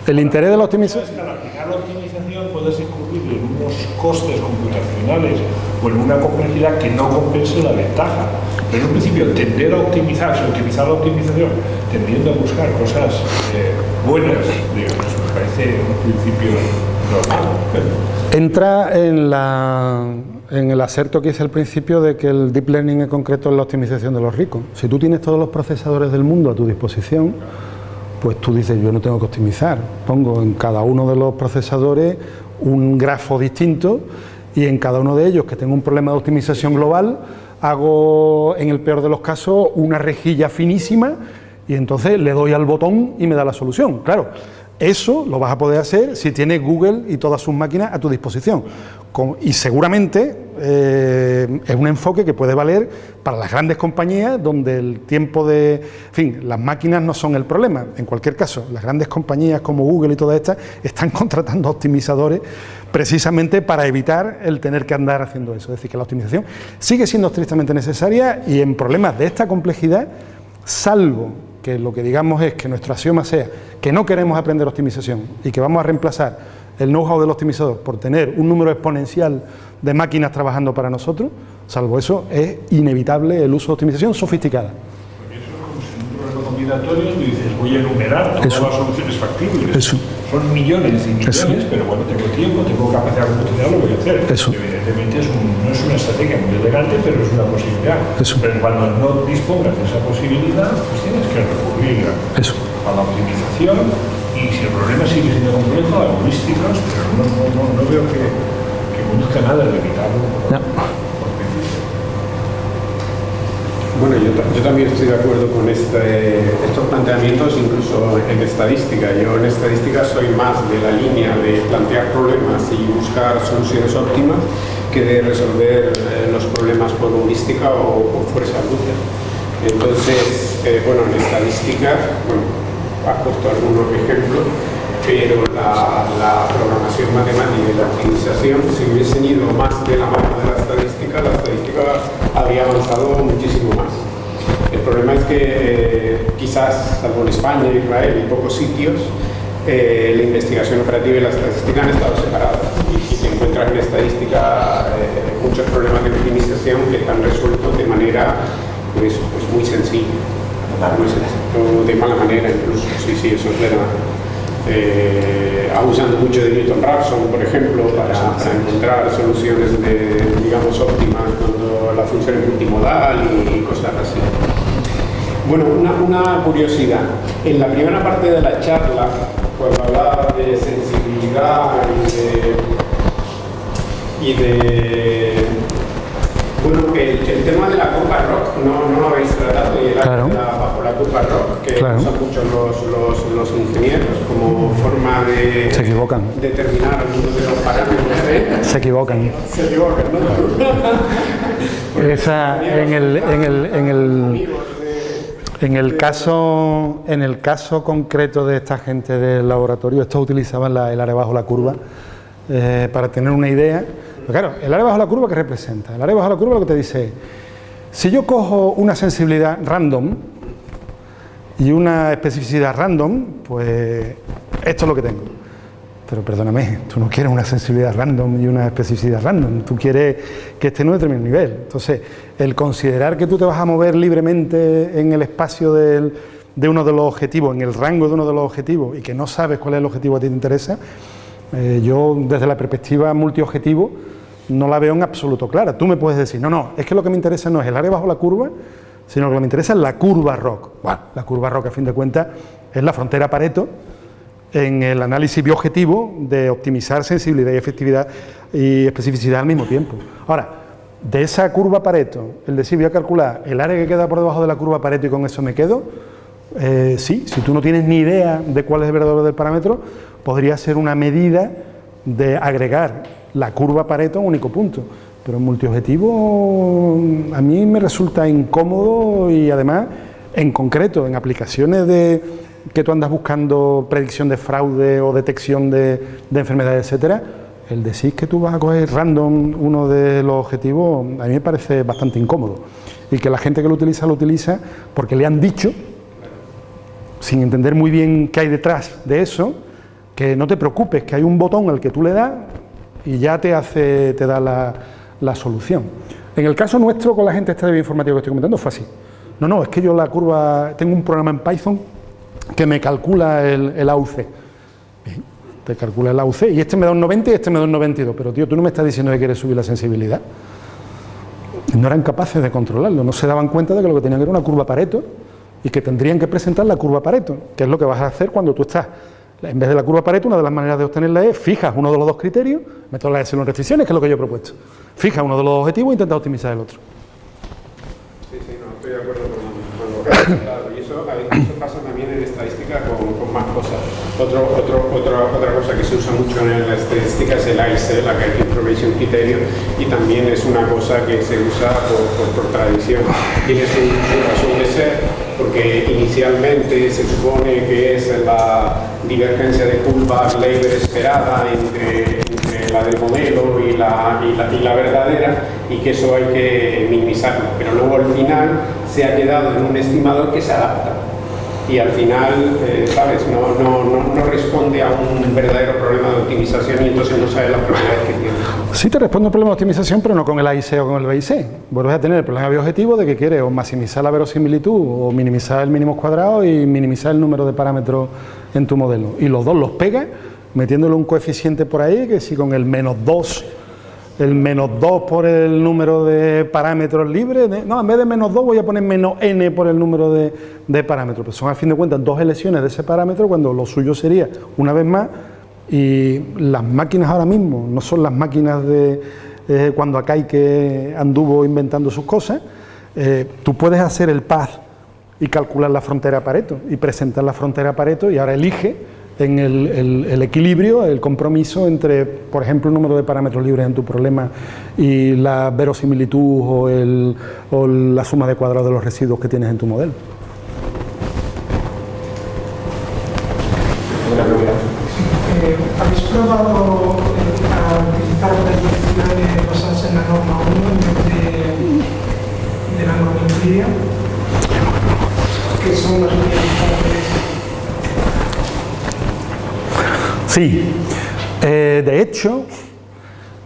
El interés de la optimización... Al aplicar la optimización puedes incurrir en unos costes computacionales o en una complejidad que no compense la ventaja. Pero en un principio, tender a optimizar, optimizar la optimización, tendiendo a buscar cosas eh, buenas, digamos, me parece un principio Entra en, el acerto que hice al principio de que el deep learning en concreto es la optimización de los ricos. Si tú tienes todos los procesadores del mundo a tu disposición, pues tú dices, yo no tengo que optimizar. Pongo en cada uno de los procesadores un grafo distinto y en cada uno de ellos que tengo un problema de optimización global, hago en el peor de los casos una rejilla finísima y entonces le doy al botón y me da la solución. Claro, Eso lo vas a poder hacer si tienes Google y todas sus máquinas a tu disposición. y seguramente eh, es un enfoque que puede valer para las grandes compañías donde el tiempo de... En fin, las máquinas no son el problema. En cualquier caso, las grandes compañías como Google y todas estas están <laughs> contratando optimizadores precisamente para evitar el tener que andar haciendo eso. Es decir, que la optimización sigue siendo estrictamente necesaria y en problemas de esta complejidad, salvo que lo que digamos es que nuestro axioma sea que no queremos aprender optimización y que vamos a reemplazar el know-how del optimizador por tener un número exponencial de máquinas trabajando para nosotros, salvo eso, es inevitable el uso de optimización sofisticada. Porque eso es como si un combinatorio y dices, voy a enumerar todas las soluciones factibles. Son millones y millones, pero bueno, tengo tiempo, tengo capacidad computacional, lo voy a hacer. Evidentemente no es una estrategia muy elegante, pero es una posibilidad. Pero cuando no dispongas de esa posibilidad, pues tienes que recurrir a, la optimización y si el problema sigue siendo complejo, a heurísticas, pero no, no, no, veo que, que conduzca nada de evitarlo. Bueno, yo, también estoy de acuerdo con este, estos planteamientos, incluso en estadística. Yo en estadística soy más de la línea de plantear problemas y buscar soluciones óptimas que de resolver eh, los problemas por heurística o por fuerza bruta. Entonces, eh, bueno, en estadística, bueno, ha puesto algunos ejemplos, pero la, la, programación matemática y la optimización, si hubiesen ido más de la mano de la estadística, la estadística habría avanzado muchísimo más. El problema es que eh, quizás, salvo en España, Israel y pocos sitios, eh, la investigación operativa y la estadística han estado separadas. Y, se encuentran en estadística eh, muchos problemas de optimización que están resueltos de manera pues, pues muy sencilla, de mala manera incluso, sí, sí, eso es verdad eh, abusando mucho de Newton Raphson, por ejemplo, para, encontrar soluciones de, digamos, óptimas cuando la función es multimodal y, cosas así. Bueno, una, una, curiosidad. En la primera parte de la charla, cuando hablaba de sensibilidad y de, y de bueno, el, el, tema de la curva rock no, no lo habéis tratado y el claro. bajo la curva rock, que claro. usan mucho los, los, los, ingenieros como forma de Se equivocan. determinar algunos de los parámetros. ¿eh? Se equivocan. Se equivocan, ¿no? <laughs> Esa, en el, en el, en el, en el caso, en el caso concreto de esta gente del laboratorio, estos utilizaban la, el área bajo la curva eh, para tener una idea claro, el área bajo la curva, ¿qué representa? El área bajo la curva lo que te dice si yo cojo una sensibilidad random y una especificidad random, pues esto es lo que tengo. Pero perdóname, tú no quieres una sensibilidad random y una especificidad random, tú quieres que esté en un determinado nivel. Entonces, el considerar que tú te vas a mover libremente en el espacio de uno de los objetivos, en el rango de uno de los objetivos, y que no sabes cuál es el objetivo que a ti te interesa, eh, yo desde la perspectiva multiobjetivo, no la veo en absoluto clara. Tú me puedes decir, no, no, es que lo que me interesa no es el área bajo la curva, sino lo que me interesa es la curva ROC. Bueno, la curva ROC, a fin de cuentas, es la frontera Pareto en el análisis bioobjetivo de optimizar sensibilidad y efectividad y especificidad al mismo tiempo. Ahora, de esa curva Pareto, el decir voy a calcular el área que queda por debajo de la curva Pareto y con eso me quedo, eh, sí, si tú no tienes ni idea de cuál es el verdadero del parámetro, podría ser una medida de agregar la curva Pareto a un único punto. Pero en multiobjetivo a mí me resulta incómodo y además, en concreto, en aplicaciones de que tú andas buscando predicción de fraude o detección de, enfermedades, etcétera, el decir que tú vas a coger random uno de los objetivos, a mí me parece bastante incómodo. Y que la gente que lo utiliza, lo utiliza porque le han dicho, sin entender muy bien qué hay detrás de eso, que no te preocupes, que hay un botón al que tú le das y ya te hace, te da la, solución. En el caso nuestro, con la gente esta de bioinformática que estoy comentando, fue así. No, no, es que yo la curva, tengo un programa en Python que me calcula el, AUC. te calcula el AUC y este me da un 90 y este me da un 92, pero tío, tú no me estás diciendo que quieres subir la sensibilidad. No eran capaces de controlarlo, no se daban cuenta de que lo que tenían era una curva Pareto y que tendrían que presentar la curva Pareto, que es lo que vas a hacer cuando tú estás en vez de la curva Pareto, una de las maneras de obtenerla es fijas uno de los dos criterios, de las restricciones, que es lo que yo he propuesto. Fija uno de los objetivos e intenta optimizar el otro. Sí, sí, no, estoy de acuerdo con, lo que. Y eso, eso pasa también en estadística con, más cosas. Otro, otra, otra cosa que se usa mucho en la estadística es el AIC, la Information Criterion, y también es una cosa que se usa por, tradición. Tiene su, su razón de ser, porque inicialmente se supone que es la divergencia de curva Leiber esperada entre, la del modelo y la, y la verdadera, y que eso hay que minimizarlo. Pero luego al final se ha quedado en un estimador que se adapta y al final, eh, ¿sabes? No, no, no, responde a un verdadero problema de optimización y entonces no sabe las propiedades que tiene. Sí te responde un problema de optimización, pero no con el AIC o con el BIC. Vuelves a tener el problema biobjetivo de que quieres o maximizar la verosimilitud o minimizar el mínimo cuadrado y minimizar el número de parámetros en tu modelo. Y los dos los pegas metiéndole un coeficiente por ahí que si con el menos 2 el menos 2 por el número de parámetros libres, no, en vez de menos 2 voy a poner menos n por el número de, de parámetros, pues son a fin de cuentas dos elecciones de ese parámetro cuando lo suyo sería, una vez más, y las máquinas ahora mismo no son las máquinas de eh, cuando acá hay que anduvo inventando sus cosas, eh, tú puedes hacer el path y calcular la frontera Pareto y presentar la frontera Pareto y ahora elige en el, el, el, equilibrio, el compromiso entre, por ejemplo, el número de parámetros libres en tu problema y la verosimilitud o, el, o la suma de cuadrados de los residuos que tienes en tu modelo. Eh, ¿Habéis probado eh, a utilizar predicciones basadas en la norma 1 en vez de, de la norma Euclidia? Que son las utilizadas Sí, eh, de hecho,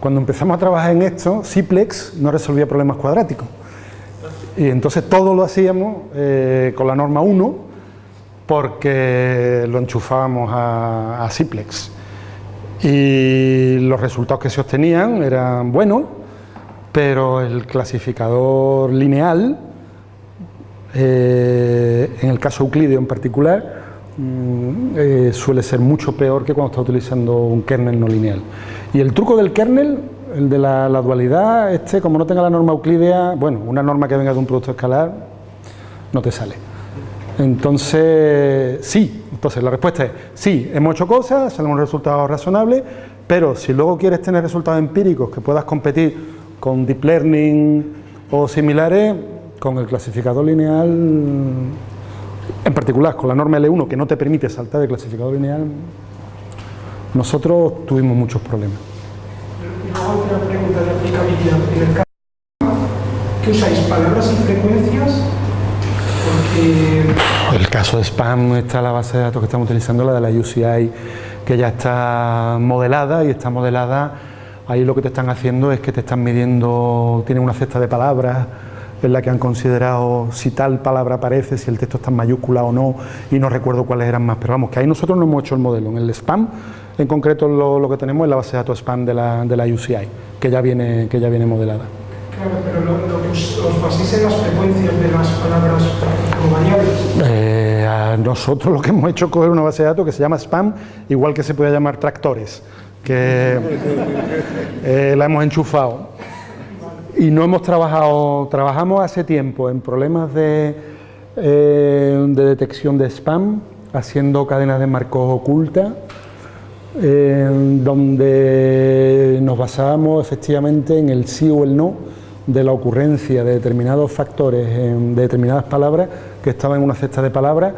cuando empezamos a trabajar en esto, Ciplex no resolvía problemas cuadráticos. Y entonces todo lo hacíamos eh, con la norma 1 porque lo enchufábamos a, a Ciplex. Y los resultados que se obtenían eran buenos, pero el clasificador lineal, eh, en el caso euclideo en particular, eh, suele ser mucho peor que cuando está utilizando un kernel no lineal. Y el truco del kernel, el de la, dualidad, este, como no tenga la norma euclidea, bueno, una norma que venga de un producto escalar, no te sale. Entonces, sí, entonces la respuesta es sí, hemos hecho cosas, salen resultados razonables, pero si luego quieres tener resultados empíricos que puedas competir con deep learning o similares, con el clasificador lineal en particular con la norma L1 que no te permite saltar de clasificador lineal, nosotros tuvimos muchos problemas. Otra pregunta de aplicabilidad. En el caso que usáis palabras y frecuencias, porque... El caso de spam está la base de datos que estamos utilizando, la de la UCI, que ya está modelada y está modelada, ahí lo que te están haciendo es que te están midiendo, tienen una cesta de palabras, en la que han considerado si tal palabra aparece, si el texto está en mayúscula o no, y no recuerdo cuáles eran más, pero vamos, que ahí nosotros no hemos hecho el modelo, en el spam, en concreto lo, lo que tenemos es la base de datos spam de la, de la UCI, que ya viene, que ya viene modelada. Claro, pero lo, lo os, baséis en las frecuencias de las palabras como variables. Eh, a nosotros lo que hemos hecho es coger una base de datos que se llama spam, igual que se puede llamar tractores, que eh, la hemos enchufado y no hemos trabajado, trabajamos hace tiempo en problemas de, eh, de detección de spam, haciendo cadenas de marcos ocultas, eh, donde nos basábamos efectivamente en el sí o el no de la ocurrencia de determinados factores, de determinadas palabras que estaban en una cesta de palabras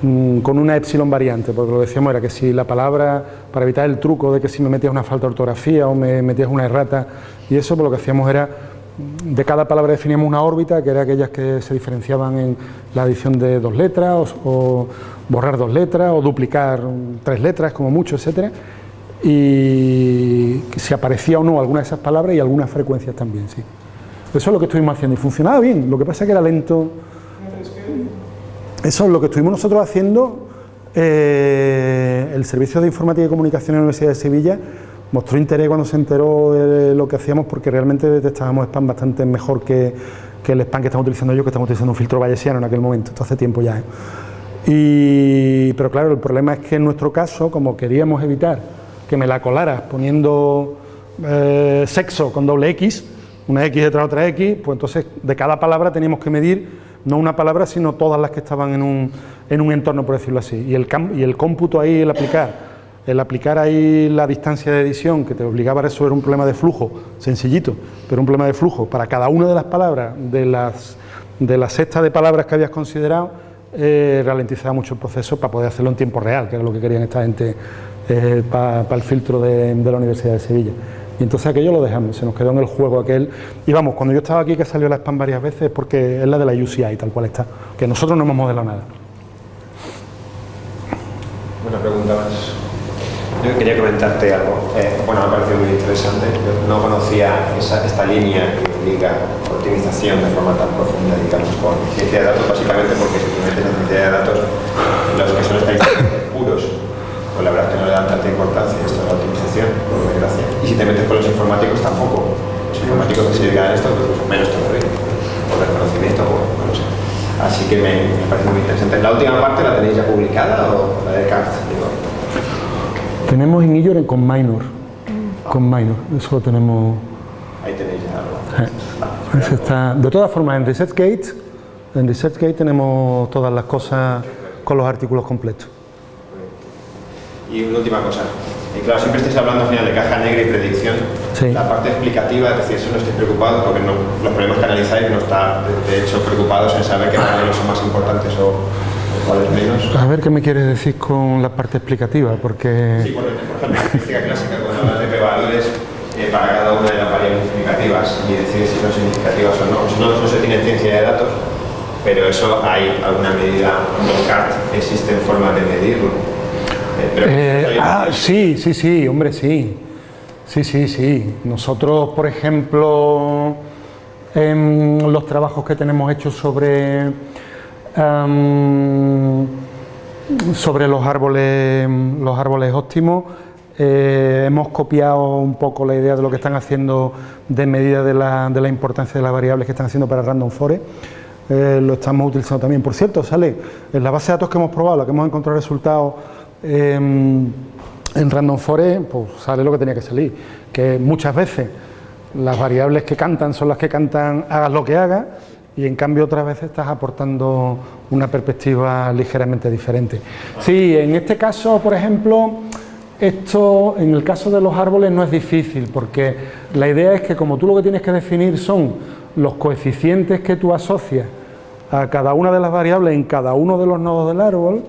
con una epsilon variante, porque lo decíamos era que si la palabra, para evitar el truco de que si me metías una falta de ortografía o me metías una errata y eso pues, lo que hacíamos era, de cada palabra definíamos una órbita, que era aquellas que se diferenciaban en la adición de dos letras, o, o borrar dos letras, o duplicar tres letras, como mucho, etcétera, y si aparecía o no alguna de esas palabras y algunas frecuencias también, sí. Eso es lo que estuvimos haciendo y funcionaba bien, lo que pasa es que era lento. Eso es lo que estuvimos nosotros haciendo, eh, el Servicio de Informática y Comunicación en la Universidad de Sevilla, mostró interés cuando se enteró de lo que hacíamos porque realmente detectábamos spam bastante mejor que, que el spam que estamos utilizando yo, que estamos utilizando un filtro bayesiano en aquel momento, esto hace tiempo ya. ¿eh? Y, pero claro, el problema es que en nuestro caso, como queríamos evitar que me la colaras poniendo eh, sexo con doble X, una X detrás de otra X, pues entonces de cada palabra teníamos que medir no una palabra, sino todas las que estaban en un, en un entorno, por decirlo así. Y el, y el cómputo ahí, el aplicar, el aplicar ahí la distancia de edición, que te obligaba a resolver un problema de flujo, sencillito, pero un problema de flujo, para cada una de las palabras, de las, de la sexta de palabras que habías considerado, eh, ralentizaba mucho el proceso para poder hacerlo en tiempo real, que era lo que querían esta gente eh, para el filtro de, de la Universidad de Sevilla. Y entonces aquello lo dejamos, se nos quedó en el juego aquel. Y vamos, cuando yo estaba aquí que salió la spam varias veces es porque es la de la UCI, tal cual está, que nosotros no hemos modelado nada. Una pregunta más. Yo quería comentarte algo. Eh, bueno, me ha parecido muy interesante. Yo no conocía esa, esta línea que implica optimización de forma tan profunda, digamos, con ciencia de datos, básicamente porque si tú metes en ciencia de datos, los que son estadísticos puros pues la verdad es que no le dan tanta importancia a esto de la optimización, por desgracia. Y si te metes con los informáticos tampoco. Los informáticos que se dedican a esto, pues menos todavía, por desconocimiento o no lo sé. Así que me, me, parece muy interesante. ¿La última parte la tenéis ya publicada o la de CART? Tenemos en Illor con Minor. Con Minor, eso lo tenemos. Ahí tenéis ya algo. Eh, está, de todas formas, en ResearchGate, en ResearchGate tenemos todas las cosas con los artículos completos. Y una última cosa. Y claro, siempre estáis hablando al final de caja negra y predicción. Sí. La parte explicativa, es decir, eso no estoy preocupado porque no, los problemas que analizáis no está, de, hecho, preocupados en saber qué modelos son más importantes o, o cuáles menos. A ver qué me quieres decir con la parte explicativa, porque... Sí, por, por ejemplo, en física clásica, cuando hablas de p-valores eh, para cada una de las variables significativas y decir si son significativas o no. Eso no, no se tiene en ciencia de datos, pero eso hay alguna medida, en CART existen formas de medirlo. Eh, ah, sí, sí, sí, hombre, sí. Sí, sí, sí. Nosotros, por ejemplo, en los trabajos que tenemos hechos sobre, um, sobre los árboles, los árboles óptimos, eh, hemos copiado un poco la idea de lo que están haciendo de medida de la, de la importancia de las variables que están haciendo para Random Forest. Eh, lo estamos utilizando también. Por cierto, sale en la base de datos que hemos probado, la que hemos encontrado resultados eh, en Random Forest pues sale lo que tenía que salir, que muchas veces las variables que cantan son las que cantan hagas lo que hagas y en cambio otras veces estás aportando una perspectiva ligeramente diferente. Sí, en este caso, por ejemplo, esto en el caso de los árboles no es difícil porque la idea es que como tú lo que tienes que definir son los coeficientes que tú asocias a cada una de las variables en cada uno de los nodos del árbol,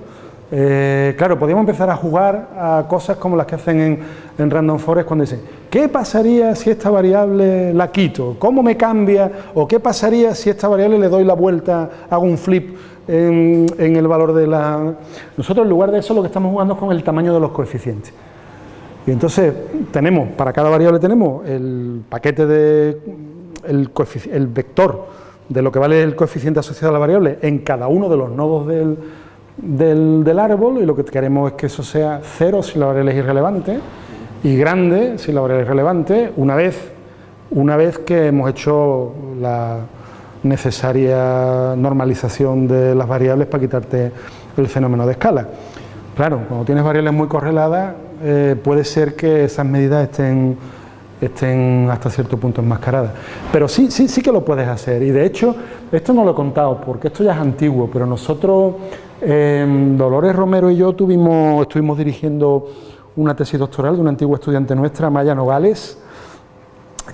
eh, claro, podríamos empezar a jugar a cosas como las que hacen en, Random Forest cuando dicen ¿qué pasaría si esta variable la quito? ¿Cómo me cambia? ¿O qué pasaría si esta variable le doy la vuelta, hago un flip en, en el valor de la...? Nosotros en lugar de eso lo que estamos jugando es con el tamaño de los coeficientes. Y entonces tenemos, para cada variable tenemos el paquete de... el, el vector de lo que vale el coeficiente asociado a la variable en cada uno de los nodos del del, del, árbol y lo que queremos es que eso sea cero si la variable es irrelevante y grande si la variable es relevante una vez, una vez que hemos hecho la necesaria normalización de las variables para quitarte el fenómeno de escala. Claro, cuando tienes variables muy correladas eh, puede ser que esas medidas estén, estén hasta cierto punto enmascaradas. Pero sí, sí, sí que lo puedes hacer y de hecho esto no lo he contado porque esto ya es antiguo, pero nosotros eh, Dolores Romero y yo tuvimos, estuvimos dirigiendo una tesis doctoral de una antigua estudiante nuestra, Maya Nogales,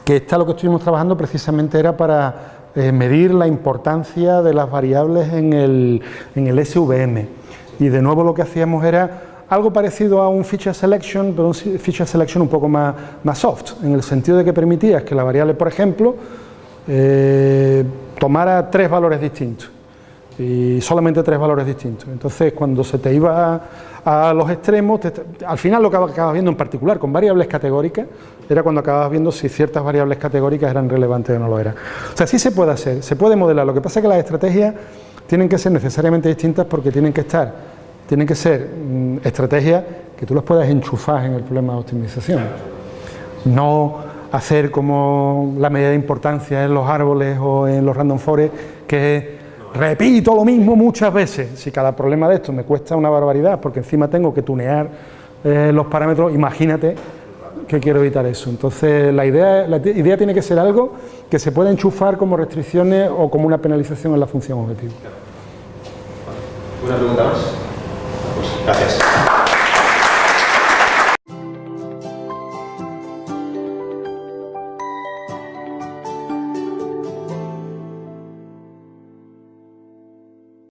que esta lo que estuvimos trabajando precisamente era para eh, medir la importancia de las variables en el, SVM. Y de nuevo lo que hacíamos era algo parecido a un feature selection, pero un feature selection un poco más, más soft, en el sentido de que permitías que la variable, por ejemplo, eh, tomara tres valores distintos y solamente tres valores distintos. Entonces, cuando se te iba a, los extremos, te, al final lo que acabas viendo en particular con variables categóricas, era cuando acabas viendo si ciertas variables categóricas eran relevantes o no lo eran. O sea, sí se puede hacer, se puede modelar, lo que pasa es que las estrategias tienen que ser necesariamente distintas porque tienen que estar, tienen que ser mmm, estrategias que tú las puedas enchufar en el problema de optimización. No hacer como la medida de importancia en los árboles o en los random forest, que es repito lo mismo muchas veces, si cada problema de esto me cuesta una barbaridad, porque encima tengo que tunear eh, los parámetros, imagínate que quiero evitar eso. Entonces la idea, la idea tiene que ser algo que se pueda enchufar como restricciones o como una penalización en la función objetivo. ¿Una pregunta más? Pues gracias.